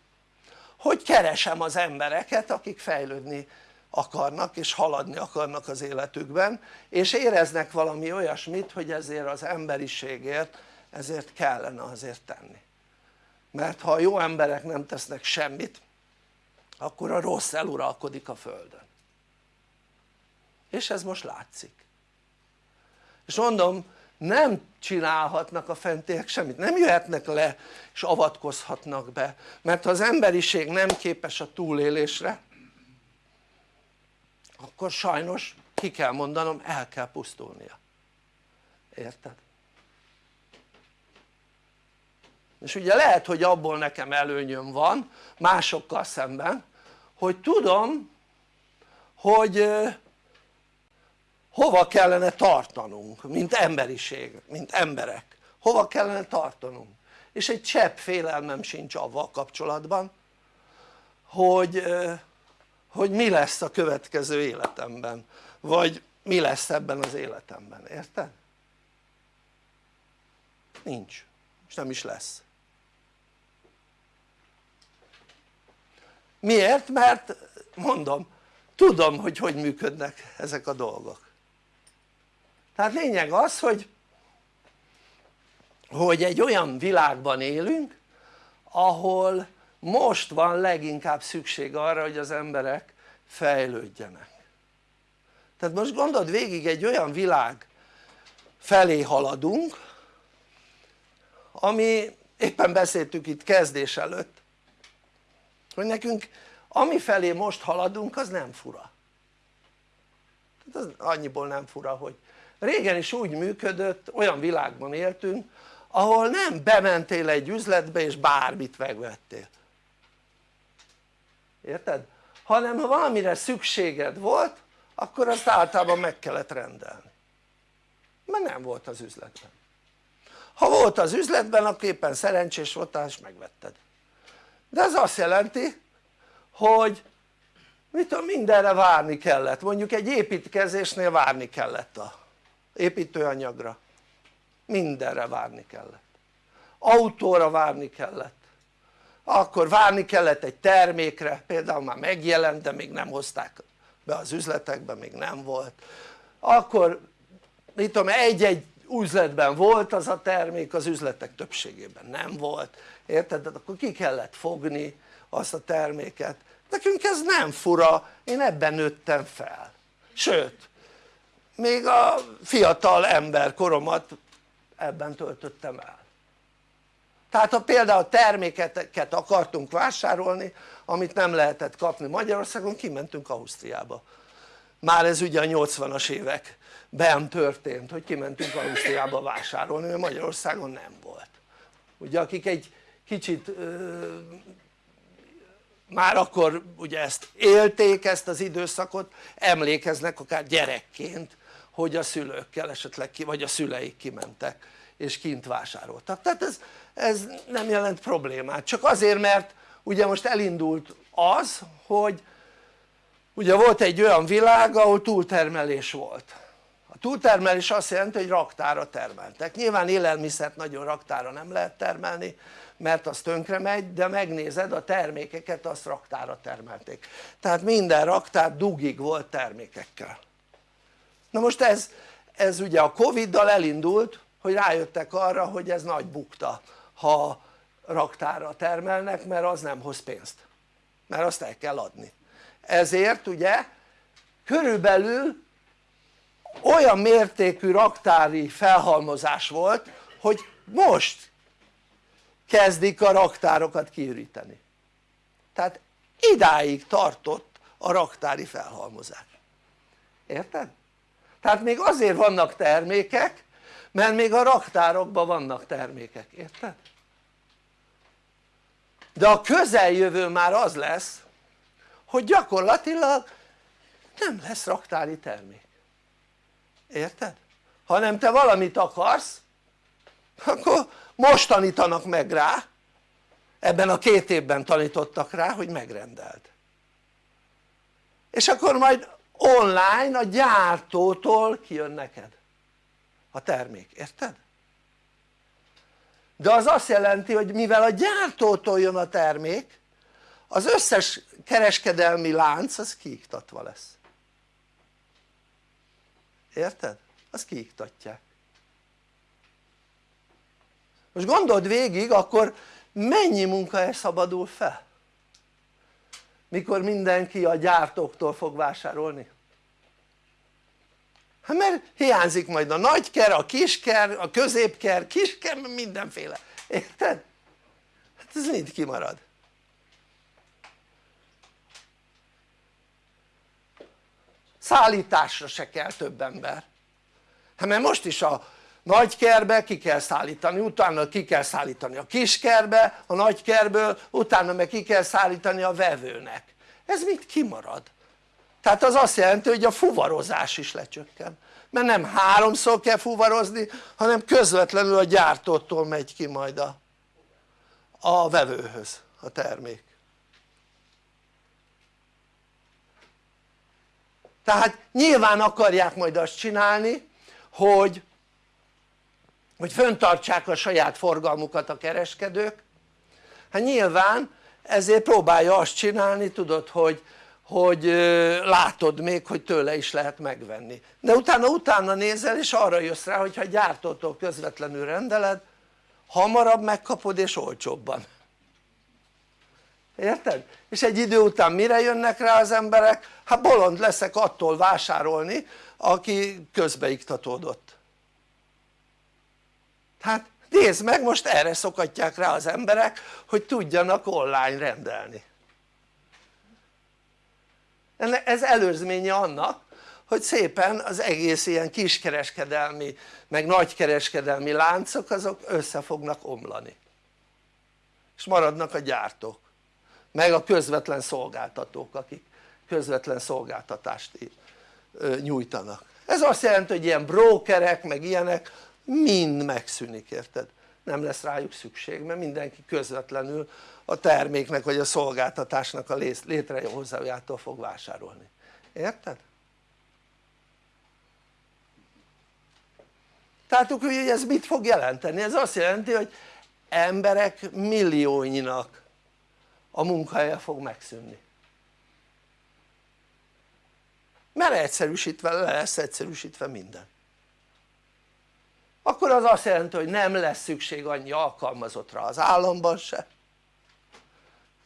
hogy keresem az embereket akik fejlődni akarnak és haladni akarnak az életükben és éreznek valami olyasmit hogy ezért az emberiségért ezért kellene azért tenni. Mert ha a jó emberek nem tesznek semmit akkor a rossz eluralkodik a földön. És ez most látszik. És mondom nem csinálhatnak a fentiek semmit, nem jöhetnek le és avatkozhatnak be. Mert ha az emberiség nem képes a túlélésre akkor sajnos ki kell mondanom el kell pusztulnia. Érted? és ugye lehet hogy abból nekem előnyöm van másokkal szemben hogy tudom hogy hova kellene tartanunk mint emberiség, mint emberek. Hova kellene tartanunk? És egy csepp félelmem sincs avval kapcsolatban hogy, hogy mi lesz a következő életemben vagy mi lesz ebben az életemben, érted? nincs és nem is lesz miért? mert mondom tudom hogy hogy működnek ezek a dolgok tehát lényeg az hogy hogy egy olyan világban élünk ahol most van leginkább szükség arra hogy az emberek fejlődjenek. Tehát most gondold végig egy olyan világ felé haladunk ami éppen beszéltük itt kezdés előtt hogy nekünk ami felé most haladunk az nem fura. Tehát az annyiból nem fura hogy régen is úgy működött olyan világban éltünk ahol nem bementél egy üzletbe és bármit megvettél érted? hanem ha valamire szükséged volt akkor azt általában meg kellett rendelni. Mert nem volt az üzletben. Ha volt az üzletben akkor éppen szerencsés voltál és megvetted. De ez azt jelenti hogy mit tudom mindenre várni kellett. Mondjuk egy építkezésnél várni kellett a építőanyagra. Mindenre várni kellett. Autóra várni kellett akkor várni kellett egy termékre. Például már megjelent de még nem hozták be az üzletekbe még nem volt. Akkor mit tudom egy-egy üzletben volt az a termék az üzletek többségében nem volt. Érted? tehát akkor ki kellett fogni azt a terméket. Nekünk ez nem fura. Én ebben nőttem fel. Sőt még a fiatal ember koromat ebben töltöttem el tehát ha például termékeket akartunk vásárolni amit nem lehetett kapni Magyarországon kimentünk Ausztriába. Már ez ugye a 80-as években történt hogy kimentünk Ausztriába vásárolni mert Magyarországon nem volt. Ugye akik egy kicsit már akkor ugye ezt élték ezt az időszakot emlékeznek akár gyerekként hogy a szülőkkel esetleg ki, vagy a szüleik kimentek és kint vásároltak. Tehát ez, ez nem jelent problémát. Csak azért mert ugye most elindult az hogy ugye volt egy olyan világ ahol túltermelés volt. A túltermelés azt jelenti hogy raktára termeltek. Nyilván élelmiszert nagyon raktára nem lehet termelni mert az tönkre megy de megnézed a termékeket azt raktára termelték. Tehát minden raktár dugig volt termékekkel. Na most ez, ez ugye a Covid-dal elindult hogy rájöttek arra hogy ez nagy bukta ha raktára termelnek mert az nem hoz pénzt. Mert azt el kell adni. Ezért ugye körülbelül olyan mértékű raktári felhalmozás volt hogy most kezdik a raktárokat kiüríteni. Tehát idáig tartott a raktári felhalmozás. Érted? tehát még azért vannak termékek mert még a raktárokban vannak termékek, érted? de a közeljövő már az lesz hogy gyakorlatilag nem lesz raktári termék érted? hanem te valamit akarsz akkor most tanítanak meg rá ebben a két évben tanítottak rá hogy megrendeld és akkor majd online a gyártótól kijön neked a termék, érted? de az azt jelenti hogy mivel a gyártótól jön a termék az összes kereskedelmi lánc az kiiktatva lesz érted? azt kiiktatják most gondold végig akkor mennyi munkahely szabadul fel mikor mindenki a gyártóktól fog vásárolni hát mert hiányzik majd a nagyker, a kisker, a középker, kisker, mindenféle, érted? hát ez mind kimarad szállításra se kell több ember hát mert most is a nagykerbe ki kell szállítani, utána ki kell szállítani a kiskerbe, a nagykerből, utána meg ki kell szállítani a vevőnek ez mit kimarad? Tehát az azt jelenti hogy a fuvarozás is lecsökken. Mert nem háromszor kell fuvarozni hanem közvetlenül a gyártótól megy ki majd a, a vevőhöz a termék. Tehát nyilván akarják majd azt csinálni hogy hogy föntartsák a saját forgalmukat a kereskedők. Hát nyilván ezért próbálja azt csinálni tudod hogy, hogy látod még hogy tőle is lehet megvenni de utána utána nézel és arra jössz rá hogy ha gyártótól közvetlenül rendeled hamarabb megkapod és olcsóbban érted? és egy idő után mire jönnek rá az emberek? hát bolond leszek attól vásárolni aki közbeiktatódott tehát nézd meg most erre szokatják rá az emberek hogy tudjanak online rendelni ez előzménye annak hogy szépen az egész ilyen kiskereskedelmi meg nagykereskedelmi láncok azok össze fognak omlani és maradnak a gyártók meg a közvetlen szolgáltatók akik közvetlen szolgáltatást nyújtanak ez azt jelenti hogy ilyen brókerek meg ilyenek mind megszűnik érted? nem lesz rájuk szükség mert mindenki közvetlenül a terméknek vagy a szolgáltatásnak a létrehozójától fog vásárolni, érted? tehát hogy ez mit fog jelenteni? ez azt jelenti hogy emberek millióinak a munkahelye fog megszűnni mert egyszerűsítve le lesz egyszerűsítve minden akkor az azt jelenti hogy nem lesz szükség annyi alkalmazottra az államban se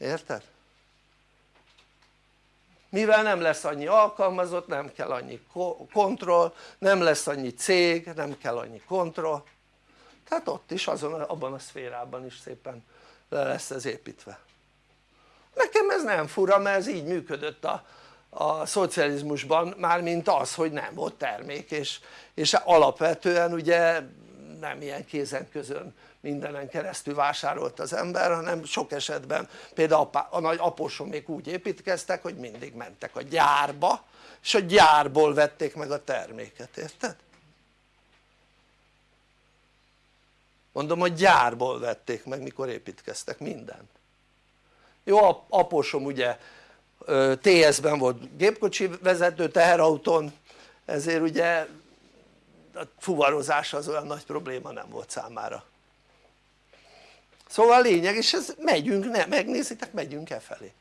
érted? mivel nem lesz annyi alkalmazott nem kell annyi kontroll nem lesz annyi cég nem kell annyi kontroll tehát ott is azon, abban a szférában is szépen le lesz ez építve nekem ez nem fura mert ez így működött a, a szocializmusban mármint az hogy nem volt termék és, és alapvetően ugye nem ilyen kézen közön mindenen keresztül vásárolt az ember hanem sok esetben például a nagy még úgy építkeztek hogy mindig mentek a gyárba és a gyárból vették meg a terméket, érted? mondom hogy gyárból vették meg mikor építkeztek mindent jó apósom ugye TS-ben volt gépkocsi vezető teherautón ezért ugye a fuvarozás az olyan nagy probléma nem volt számára szóval a lényeg és ez megyünk, ne, megnézitek megyünk e felé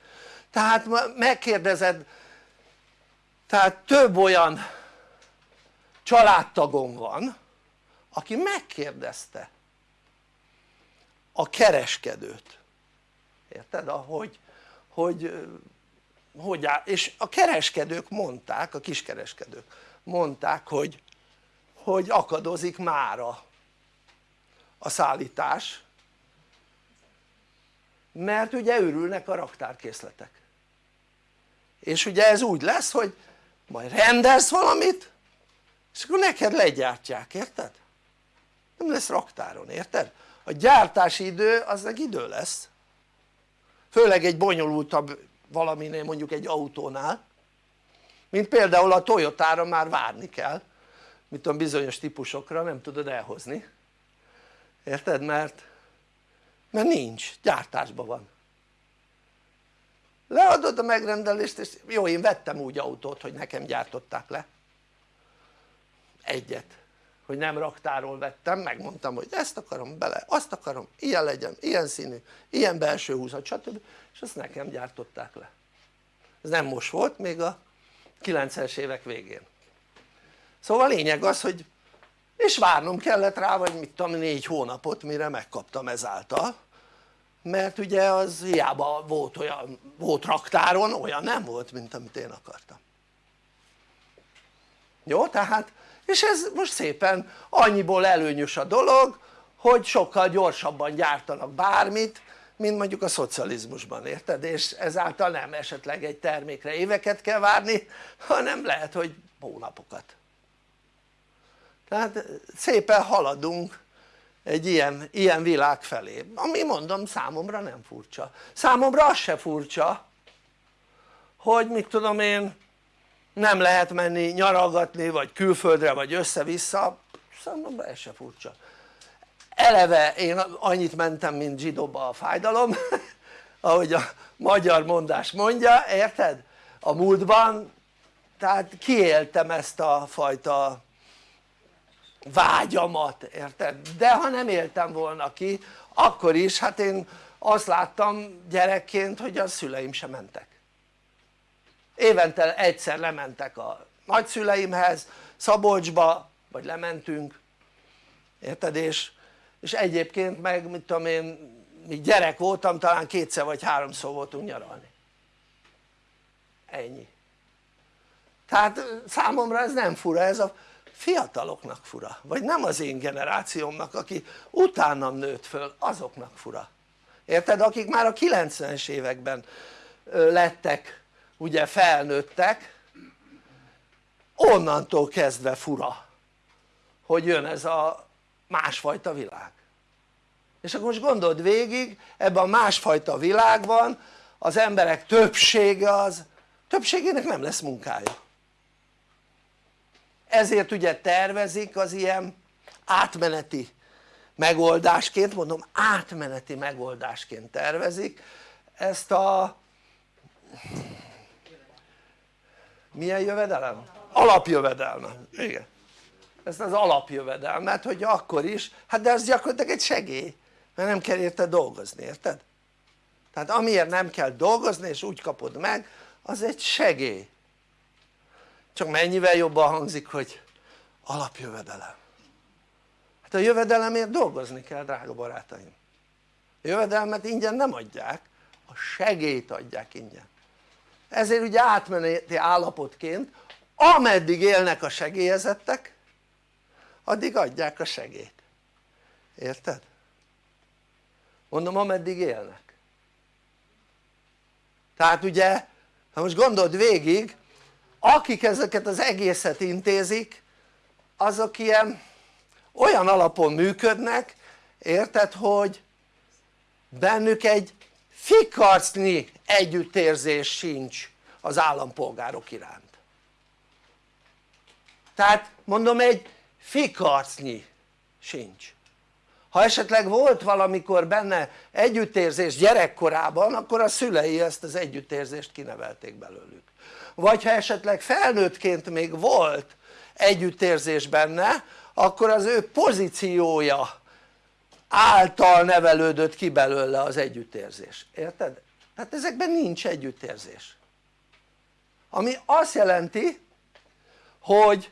tehát megkérdezed tehát több olyan családtagom van aki megkérdezte a kereskedőt érted? ahogy hogy, hogy áll, és a kereskedők mondták, a kiskereskedők mondták hogy hogy akadozik mára a szállítás mert ugye örülnek a raktárkészletek és ugye ez úgy lesz hogy majd rendelsz valamit és akkor neked legyártják, érted? nem lesz raktáron, érted? a gyártási idő az meg idő lesz főleg egy bonyolultabb valaminél mondjuk egy autónál mint például a Toyotára már várni kell mit tudom bizonyos típusokra nem tudod elhozni érted? mert mert nincs, gyártásban van. Leadod a megrendelést és jó én vettem úgy autót hogy nekem gyártották le. Egyet. Hogy nem raktáról vettem, megmondtam hogy ezt akarom bele, azt akarom, ilyen legyen, ilyen színű, ilyen belső húzat stb. és azt nekem gyártották le. Ez nem most volt, még a 90-es évek végén. Szóval lényeg az hogy és várnom kellett rá vagy mit tudom négy hónapot mire megkaptam ezáltal mert ugye az hiába volt olyan, volt raktáron, olyan nem volt mint amit én akartam jó? tehát és ez most szépen annyiból előnyös a dolog hogy sokkal gyorsabban gyártanak bármit mint mondjuk a szocializmusban érted? és ezáltal nem esetleg egy termékre éveket kell várni hanem lehet hogy hónapokat tehát szépen haladunk egy ilyen, ilyen világ felé. Ami mondom számomra nem furcsa. Számomra az se furcsa hogy mit tudom én nem lehet menni nyaralgatni vagy külföldre vagy össze-vissza. Számomra ez se furcsa. Eleve én annyit mentem mint zsidóba a fájdalom ahogy a magyar mondás mondja érted? a múltban tehát kiéltem ezt a fajta vágyamat érted? de ha nem éltem volna ki akkor is hát én azt láttam gyerekként hogy a szüleim sem mentek. Évente egyszer lementek a nagyszüleimhez Szabolcsba vagy lementünk. Érted? És, és egyébként meg mit tudom én míg gyerek voltam talán kétszer vagy háromszor voltunk nyaralni. Ennyi. Tehát számomra ez nem fura ez a fiataloknak fura vagy nem az én generációmnak aki utánam nőtt föl azoknak fura. Érted? akik már a 90-es években lettek ugye felnőttek onnantól kezdve fura hogy jön ez a másfajta világ. És akkor most gondold végig ebben a másfajta világban az emberek többsége az többségének nem lesz munkája ezért ugye tervezik az ilyen átmeneti megoldásként, mondom átmeneti megoldásként tervezik ezt a milyen jövedelem? alapjövedelme, igen ezt az alapjövedelmet hogy akkor is, hát de az gyakorlatilag egy segély mert nem kell érte dolgozni, érted? tehát amiért nem kell dolgozni és úgy kapod meg az egy segély csak mennyivel jobban hangzik hogy alapjövedelem. Hát a jövedelemért dolgozni kell drága barátaim. A jövedelmet ingyen nem adják a segélyt adják ingyen. Ezért ugye átmeneti állapotként ameddig élnek a segélyezettek addig adják a segélyt. Érted? mondom ameddig élnek. Tehát ugye ha most gondold végig akik ezeket az egészet intézik azok ilyen olyan alapon működnek érted hogy bennük egy fikarcnyi együttérzés sincs az állampolgárok iránt. Tehát mondom egy fikarcnyi sincs. Ha esetleg volt valamikor benne együttérzés gyerekkorában akkor a szülei ezt az együttérzést kinevelték belőlük vagy ha esetleg felnőttként még volt együttérzés benne akkor az ő pozíciója által nevelődött ki belőle az együttérzés, érted? tehát ezekben nincs együttérzés ami azt jelenti hogy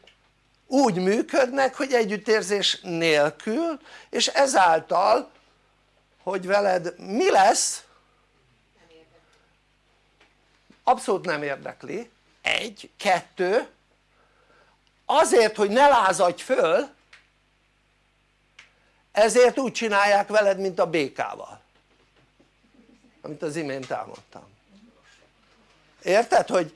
úgy működnek hogy együttérzés nélkül és ezáltal hogy veled mi lesz abszolút nem érdekli egy, kettő azért hogy ne lázadj föl ezért úgy csinálják veled mint a békával amit az imént elmondtam érted? hogy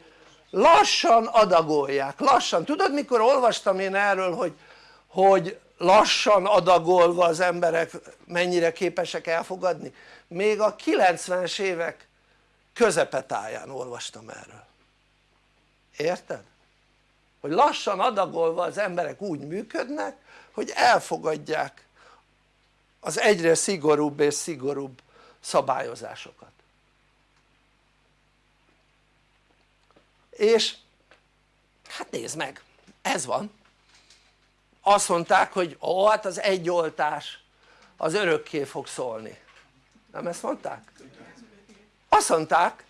lassan adagolják, lassan, tudod mikor olvastam én erről hogy, hogy lassan adagolva az emberek mennyire képesek elfogadni? még a 90-es évek közepetáján olvastam erről érted? hogy lassan adagolva az emberek úgy működnek hogy elfogadják az egyre szigorúbb és szigorúbb szabályozásokat és hát nézd meg ez van azt mondták hogy ó hát az egy oltás az örökké fog szólni nem ezt mondták? Azt mondták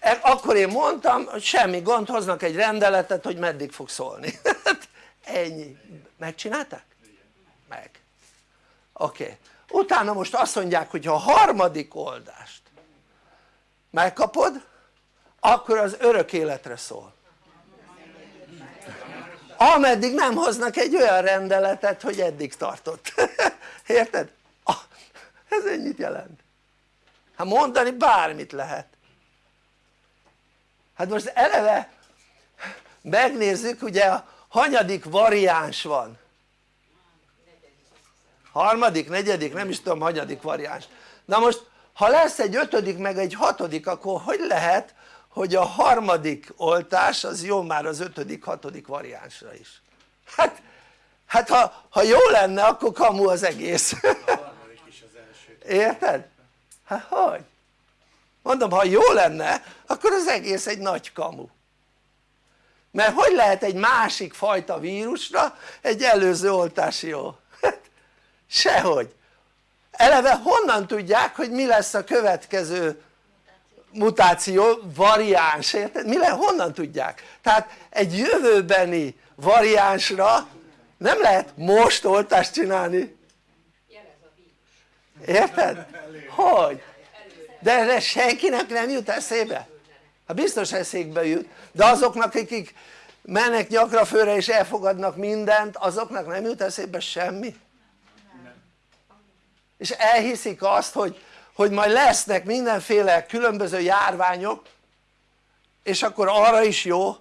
e, akkor én mondtam hogy semmi gond hoznak egy rendeletet hogy meddig fog szólni ennyi, megcsinálták? meg oké, okay. utána most azt mondják hogy ha a harmadik oldást megkapod akkor az örök életre szól ameddig nem hoznak egy olyan rendeletet hogy eddig tartott érted? ez ennyit jelent hát mondani bármit lehet. Hát most eleve megnézzük ugye a hanyadik variáns van. Harmadik, negyedik, nem is tudom hanyadik variáns. Na most ha lesz egy ötödik meg egy hatodik akkor hogy lehet hogy a harmadik oltás az jó már az ötödik, hatodik variánsra is? Hát, hát ha, ha jó lenne akkor kamu az egész. Érted? Hát hogy? mondom ha jó lenne akkor az egész egy nagy kamu mert hogy lehet egy másik fajta vírusra egy előző oltás jó? Hát, sehogy eleve honnan tudják hogy mi lesz a következő mutáció, variáns, érted? mi le, honnan tudják? tehát egy jövőbeni variánsra nem lehet most oltást csinálni érted? hogy? de erre senkinek nem jut eszébe? hát biztos eszékbe jut de azoknak akik mennek nyakra főre és elfogadnak mindent azoknak nem jut eszébe semmi? és elhiszik azt hogy, hogy majd lesznek mindenféle különböző járványok és akkor arra is jó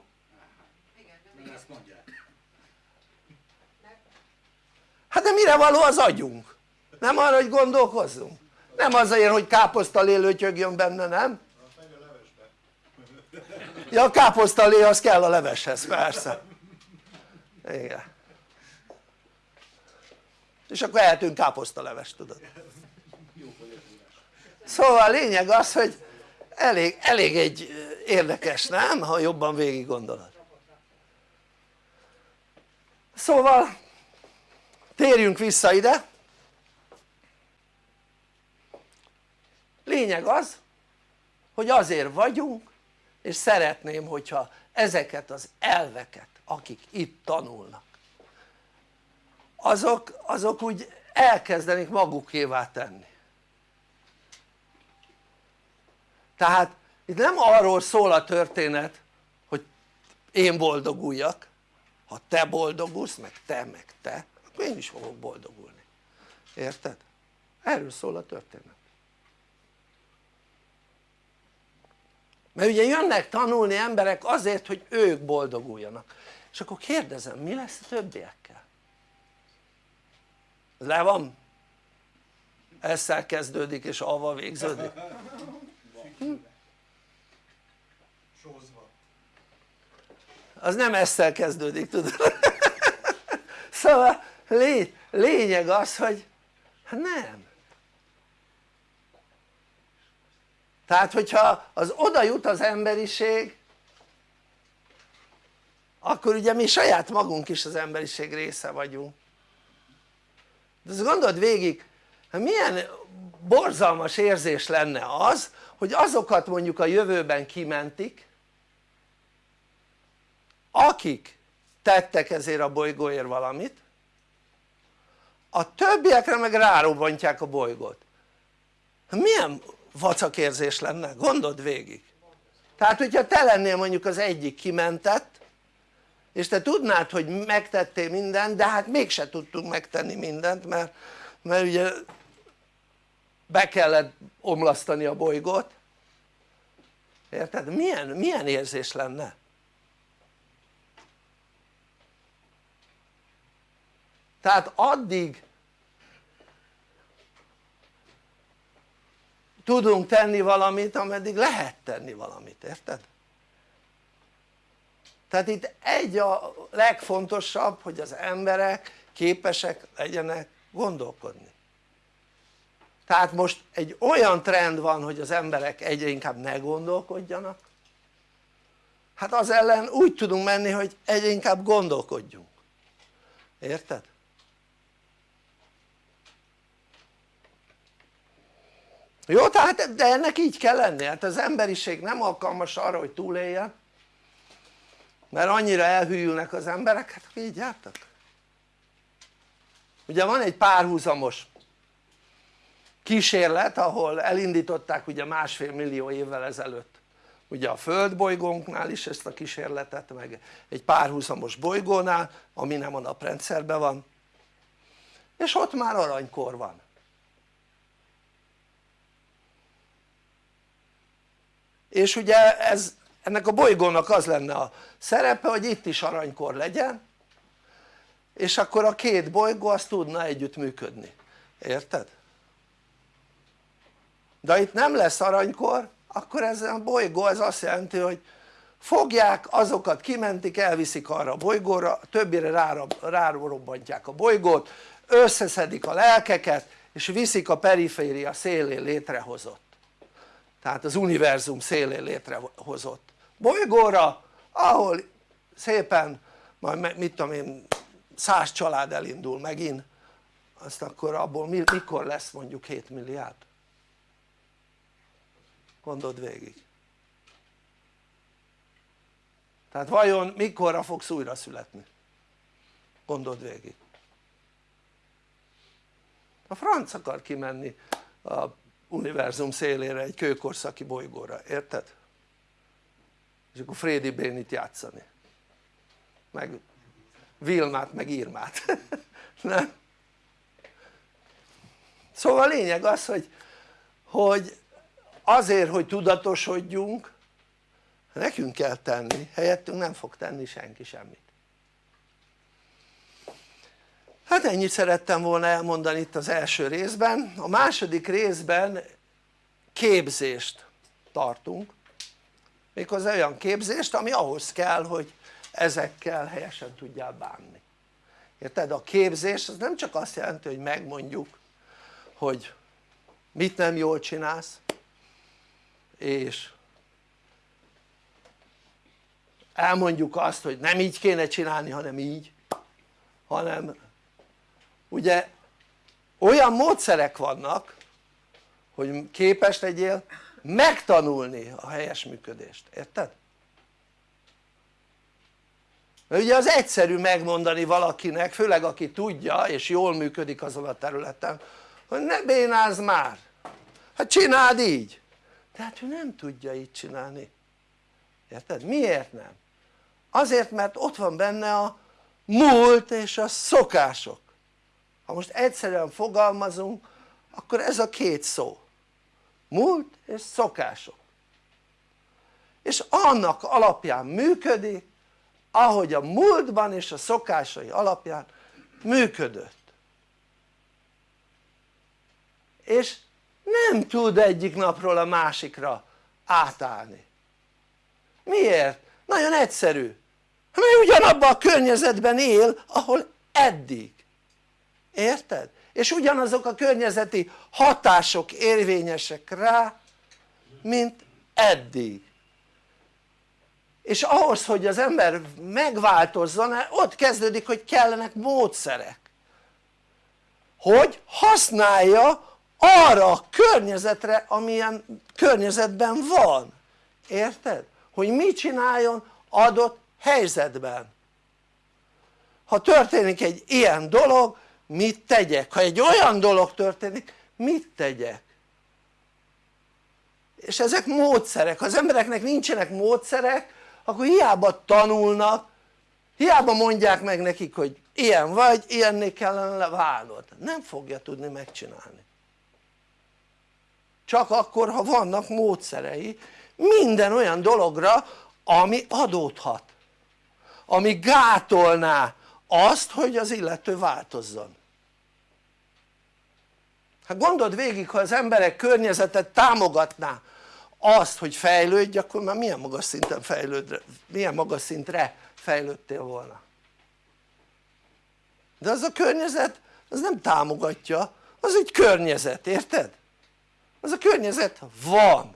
hát de mire való az agyunk? Nem arra hogy gondolkozzunk? nem azért hogy káposztalé lötyögjön benne nem? ja a káposztalé az kell a leveshez persze igen és akkor ehetünk káposztalevest tudod szóval a lényeg az hogy elég, elég egy érdekes nem? ha jobban végig gondolod szóval térjünk vissza ide lényeg az hogy azért vagyunk és szeretném hogyha ezeket az elveket akik itt tanulnak azok, azok úgy elkezdenék magukévá tenni. Tehát itt nem arról szól a történet hogy én boldoguljak ha te boldogulsz meg te meg te akkor én is fogok boldogulni. Érted? erről szól a történet mert ugye jönnek tanulni emberek azért hogy ők boldoguljanak és akkor kérdezem mi lesz a többiekkel? le van? ezzel kezdődik és avval végződik? Hm? az nem ezzel kezdődik tudod szóval lény, lényeg az hogy hát nem tehát hogyha az oda jut az emberiség akkor ugye mi saját magunk is az emberiség része vagyunk. De azt gondold végig milyen borzalmas érzés lenne az hogy azokat mondjuk a jövőben kimentik akik tettek ezért a bolygóért valamit a többiekre meg rárobbantják a bolygót. Milyen vacakérzés lenne? gondold végig tehát hogyha te lennél mondjuk az egyik kimentett és te tudnád hogy megtettél mindent de hát mégse tudtunk megtenni mindent mert, mert ugye be kellett omlasztani a bolygót érted? milyen, milyen érzés lenne? tehát addig tudunk tenni valamit ameddig lehet tenni valamit, érted? tehát itt egy a legfontosabb hogy az emberek képesek legyenek gondolkodni tehát most egy olyan trend van hogy az emberek egyre inkább ne gondolkodjanak hát az ellen úgy tudunk menni hogy egyre inkább gondolkodjunk érted? Jó tehát de ennek így kell lenni. Hát az emberiség nem alkalmas arra hogy túléljen mert annyira elhűlnek az emberek. Hát így jártak. Ugye van egy párhuzamos kísérlet ahol elindították ugye másfél millió évvel ezelőtt ugye a földbolygónknál is ezt a kísérletet meg egy párhuzamos bolygónál ami nem a naprendszerben van. És ott már aranykor van és ugye ez ennek a bolygónak az lenne a szerepe hogy itt is aranykor legyen és akkor a két bolygó az tudna együtt működni, érted? de itt nem lesz aranykor akkor ez a bolygó ez azt jelenti hogy fogják azokat kimentik elviszik arra a bolygóra többire rárobbantják a bolygót összeszedik a lelkeket és viszik a periféria szélén létrehozott tehát az univerzum szélén létrehozott bolygóra ahol szépen majd mit tudom én száz család elindul megint azt akkor abból mikor lesz mondjuk 7 milliárd? gondold végig tehát vajon mikorra fogsz újra születni? gondold végig a franc akar kimenni a univerzum szélére egy kőkorszaki bolygóra, érted? és akkor Frédi Bénit játszani meg Vilmát meg Irmát nem? szóval a lényeg az hogy, hogy azért hogy tudatosodjunk nekünk kell tenni, helyettünk nem fog tenni senki semmit hát ennyit szerettem volna elmondani itt az első részben. A második részben képzést tartunk. Méghozzá olyan képzést ami ahhoz kell hogy ezekkel helyesen tudjál bánni. Érted? a képzés az nem csak azt jelenti hogy megmondjuk hogy mit nem jól csinálsz és elmondjuk azt hogy nem így kéne csinálni hanem így hanem ugye olyan módszerek vannak hogy képes legyél megtanulni a helyes működést, érted? mert ugye az egyszerű megmondani valakinek főleg aki tudja és jól működik azon a területen hogy ne bénázz már hát csináld így tehát ő nem tudja így csinálni érted? miért nem? azért mert ott van benne a múlt és a szokások ha most egyszerűen fogalmazunk akkor ez a két szó. Múlt és szokások. És annak alapján működik ahogy a múltban és a szokásai alapján működött. És nem tud egyik napról a másikra átállni. Miért? nagyon egyszerű. Mert ugyanabban a környezetben él ahol eddig érted? és ugyanazok a környezeti hatások érvényesek rá mint eddig és ahhoz hogy az ember megváltozzon ott kezdődik hogy kellenek módszerek hogy használja arra a környezetre amilyen környezetben van érted? hogy mit csináljon adott helyzetben ha történik egy ilyen dolog mit tegyek? ha egy olyan dolog történik mit tegyek? és ezek módszerek, ha az embereknek nincsenek módszerek akkor hiába tanulnak hiába mondják meg nekik hogy ilyen vagy, ilyenné kellene válnod nem fogja tudni megcsinálni csak akkor ha vannak módszerei minden olyan dologra ami adódhat ami gátolná azt hogy az illető változzon. Hát gondold végig ha az emberek környezetet támogatná azt hogy fejlődj akkor már milyen magas szinten fejlődre, milyen magas szintre fejlődtél volna? De az a környezet az nem támogatja az egy környezet érted? az a környezet van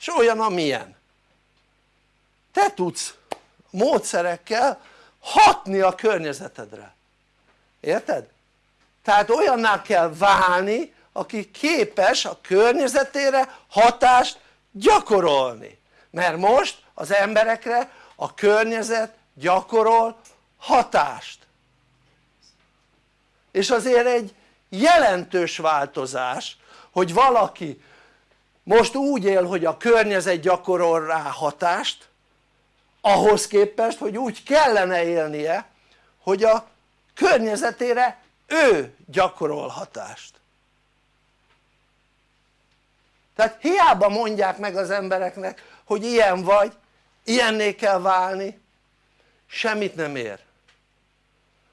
és olyan amilyen. Te tudsz módszerekkel hatni a környezetedre. Érted? tehát olyanná kell válni aki képes a környezetére hatást gyakorolni. Mert most az emberekre a környezet gyakorol hatást. És azért egy jelentős változás hogy valaki most úgy él hogy a környezet gyakorol rá hatást ahhoz képest hogy úgy kellene élnie hogy a környezetére ő gyakorol hatást. Tehát hiába mondják meg az embereknek hogy ilyen vagy, ilyenné kell válni semmit nem ér.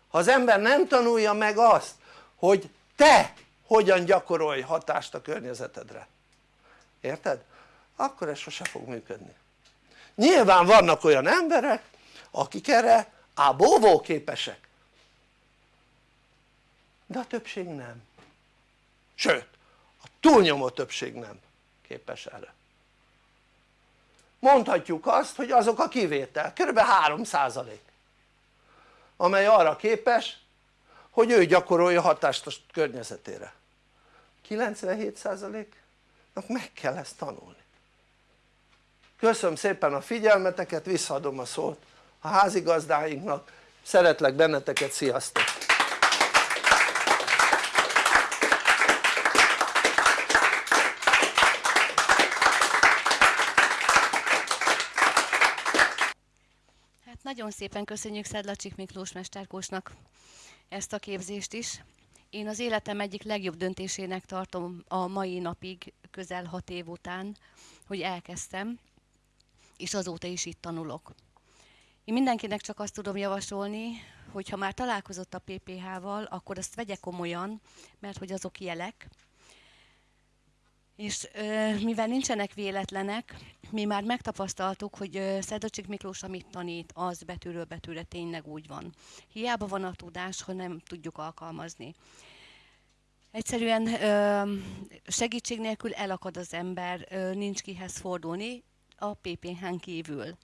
Ha az ember nem tanulja meg azt hogy te hogyan gyakorolj hatást a környezetedre. Érted? akkor ez sose fog működni nyilván vannak olyan emberek akik erre ábóvó képesek. De a többség nem. Sőt a túlnyomó többség nem képes erre. Mondhatjuk azt hogy azok a kivétel, kb. 3 amely arra képes hogy ő gyakorolja hatást a környezetére. 97%-nak meg kell ezt tanulni köszönöm szépen a figyelmeteket, visszaadom a szót a házigazdáinknak, szeretlek benneteket, sziasztok! Hát nagyon szépen köszönjük Szedlacsik Miklós Mesterkósnak ezt a képzést is. Én az életem egyik legjobb döntésének tartom a mai napig, közel hat év után, hogy elkezdtem, és azóta is itt tanulok. Én mindenkinek csak azt tudom javasolni, hogy ha már találkozott a PPH-val, akkor azt vegye komolyan, mert hogy azok jelek, és ö, mivel nincsenek véletlenek, mi már megtapasztaltuk, hogy ö, Miklós, amit tanít, az betűről betűre tényleg úgy van. Hiába van a tudás, ha nem tudjuk alkalmazni. Egyszerűen ö, segítség nélkül elakad az ember, ö, nincs kihez fordulni, a PPH-n kívül.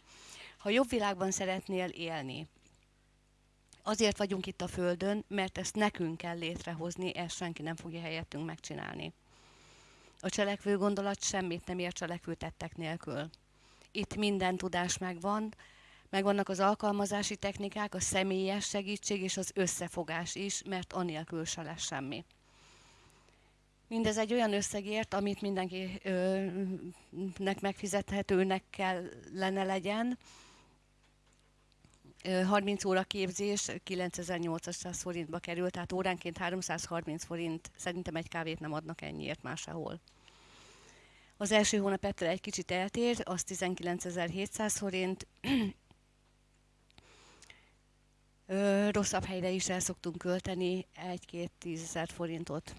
Ha jobb világban szeretnél élni, azért vagyunk itt a Földön, mert ezt nekünk kell létrehozni, ezt senki nem fogja helyettünk megcsinálni. A cselekvő gondolat semmit nem ér cselekvő tettek nélkül. Itt minden tudás megvan, megvannak az alkalmazási technikák, a személyes segítség és az összefogás is, mert anélkül se lesz semmi. Mindez egy olyan összegért, amit mindenkinek megfizethetőnek kellene legyen. 30 óra képzés 9800 forintba került, tehát óránként 330 forint, szerintem egy kávét nem adnak ennyiért máshol. Az első hónap ettől egy kicsit eltér, az 19.700 forint. rosszabb helyre is el szoktunk költeni egy-két tízezer forintot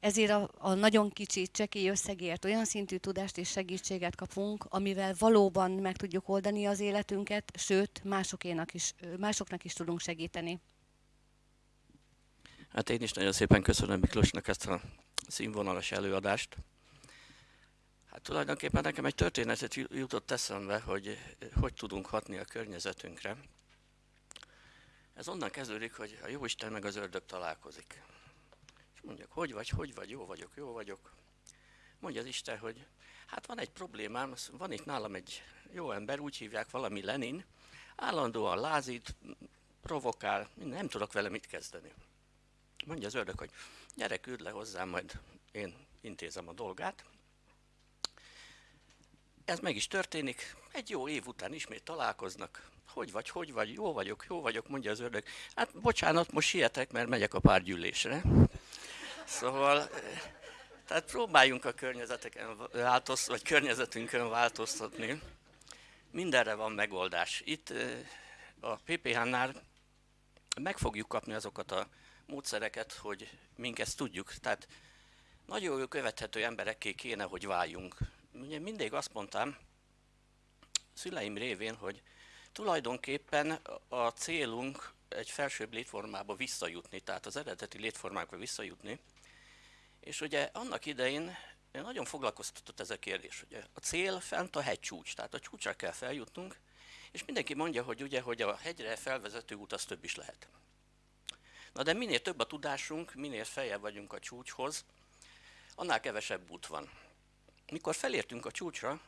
ezért a, a nagyon kicsi, csekély összegért olyan szintű tudást és segítséget kapunk, amivel valóban meg tudjuk oldani az életünket, sőt, másokénak is, másoknak is tudunk segíteni. Hát én is nagyon szépen köszönöm Miklósnak ezt a színvonalas előadást. Hát tulajdonképpen nekem egy történetet jutott eszembe, hogy hogy tudunk hatni a környezetünkre. Ez onnan kezdődik, hogy a Jóisten meg az ördög találkozik. És mondjak, hogy vagy, hogy vagy, jó vagyok, jó vagyok. Mondja az Isten, hogy hát van egy problémám, van itt nálam egy jó ember, úgy hívják valami Lenin, állandóan lázít, provokál, nem tudok vele mit kezdeni. Mondja az ördög, hogy gyere, küld le hozzám, majd én intézem a dolgát. Ez meg is történik, egy jó év után ismét találkoznak. Hogy vagy, hogy vagy, jó vagyok, jó vagyok, mondja az ördög. Hát bocsánat, most sietek, mert megyek a párgyűlésre. Szóval, tehát próbáljunk a környezeteken változ, vagy környezetünkön változtatni. Mindenre van megoldás. Itt a PPH-nál meg fogjuk kapni azokat a módszereket, hogy mink ezt tudjuk. Tehát nagyon jó követhető emberekké kéne, hogy váljunk. Ugye mindig azt mondtam, szüleim révén, hogy tulajdonképpen a célunk egy felsőbb létformába visszajutni, tehát az eredeti létformákba visszajutni, és ugye annak idején én nagyon foglalkoztatott ez a kérdés, hogy a cél fent a hegycsúcs, tehát a csúcsra kell feljutnunk, és mindenki mondja, hogy ugye, hogy a hegyre felvezető út az több is lehet. Na de minél több a tudásunk, minél feljebb vagyunk a csúcshoz, annál kevesebb út van. Mikor felértünk a csúcsra,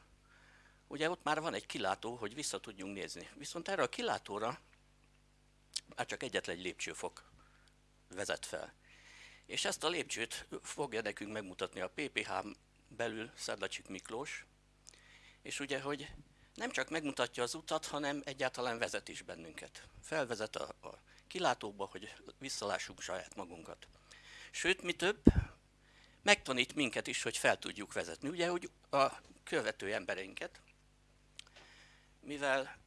ugye ott már van egy kilátó, hogy vissza tudjunk nézni. Viszont erre a kilátóra már csak egyetlen egy lépcsőfok vezet fel. És ezt a lépcsőt fogja nekünk megmutatni a PPH belül Szedlacsik Miklós, és ugye, hogy nem csak megmutatja az utat, hanem egyáltalán vezet is bennünket. Felvezet a, a kilátóba, hogy visszalássuk saját magunkat. Sőt, mi több, megtanít minket is, hogy fel tudjuk vezetni. Ugye, hogy a követő embereinket, mivel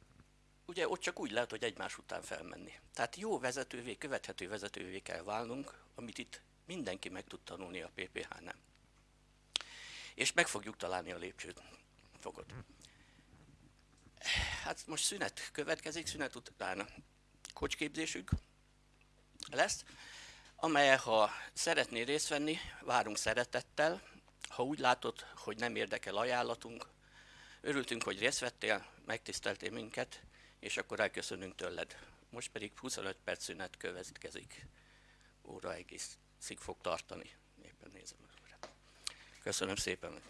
ugye ott csak úgy lehet, hogy egymás után felmenni. Tehát jó vezetővé, követhető vezetővé kell válnunk, amit itt mindenki meg tud tanulni a PPH-nál. És meg fogjuk találni a lépcsőt. Fogod. Hát most szünet következik, szünet után kocsképzésük lesz, amely ha szeretnél részt venni, várunk szeretettel. Ha úgy látod, hogy nem érdekel ajánlatunk, örültünk, hogy részt vettél, megtiszteltél minket, és akkor elköszönünk tőled. Most pedig 25 perc szünet következik. Óra egészig fog tartani. Éppen nézem. Köszönöm szépen.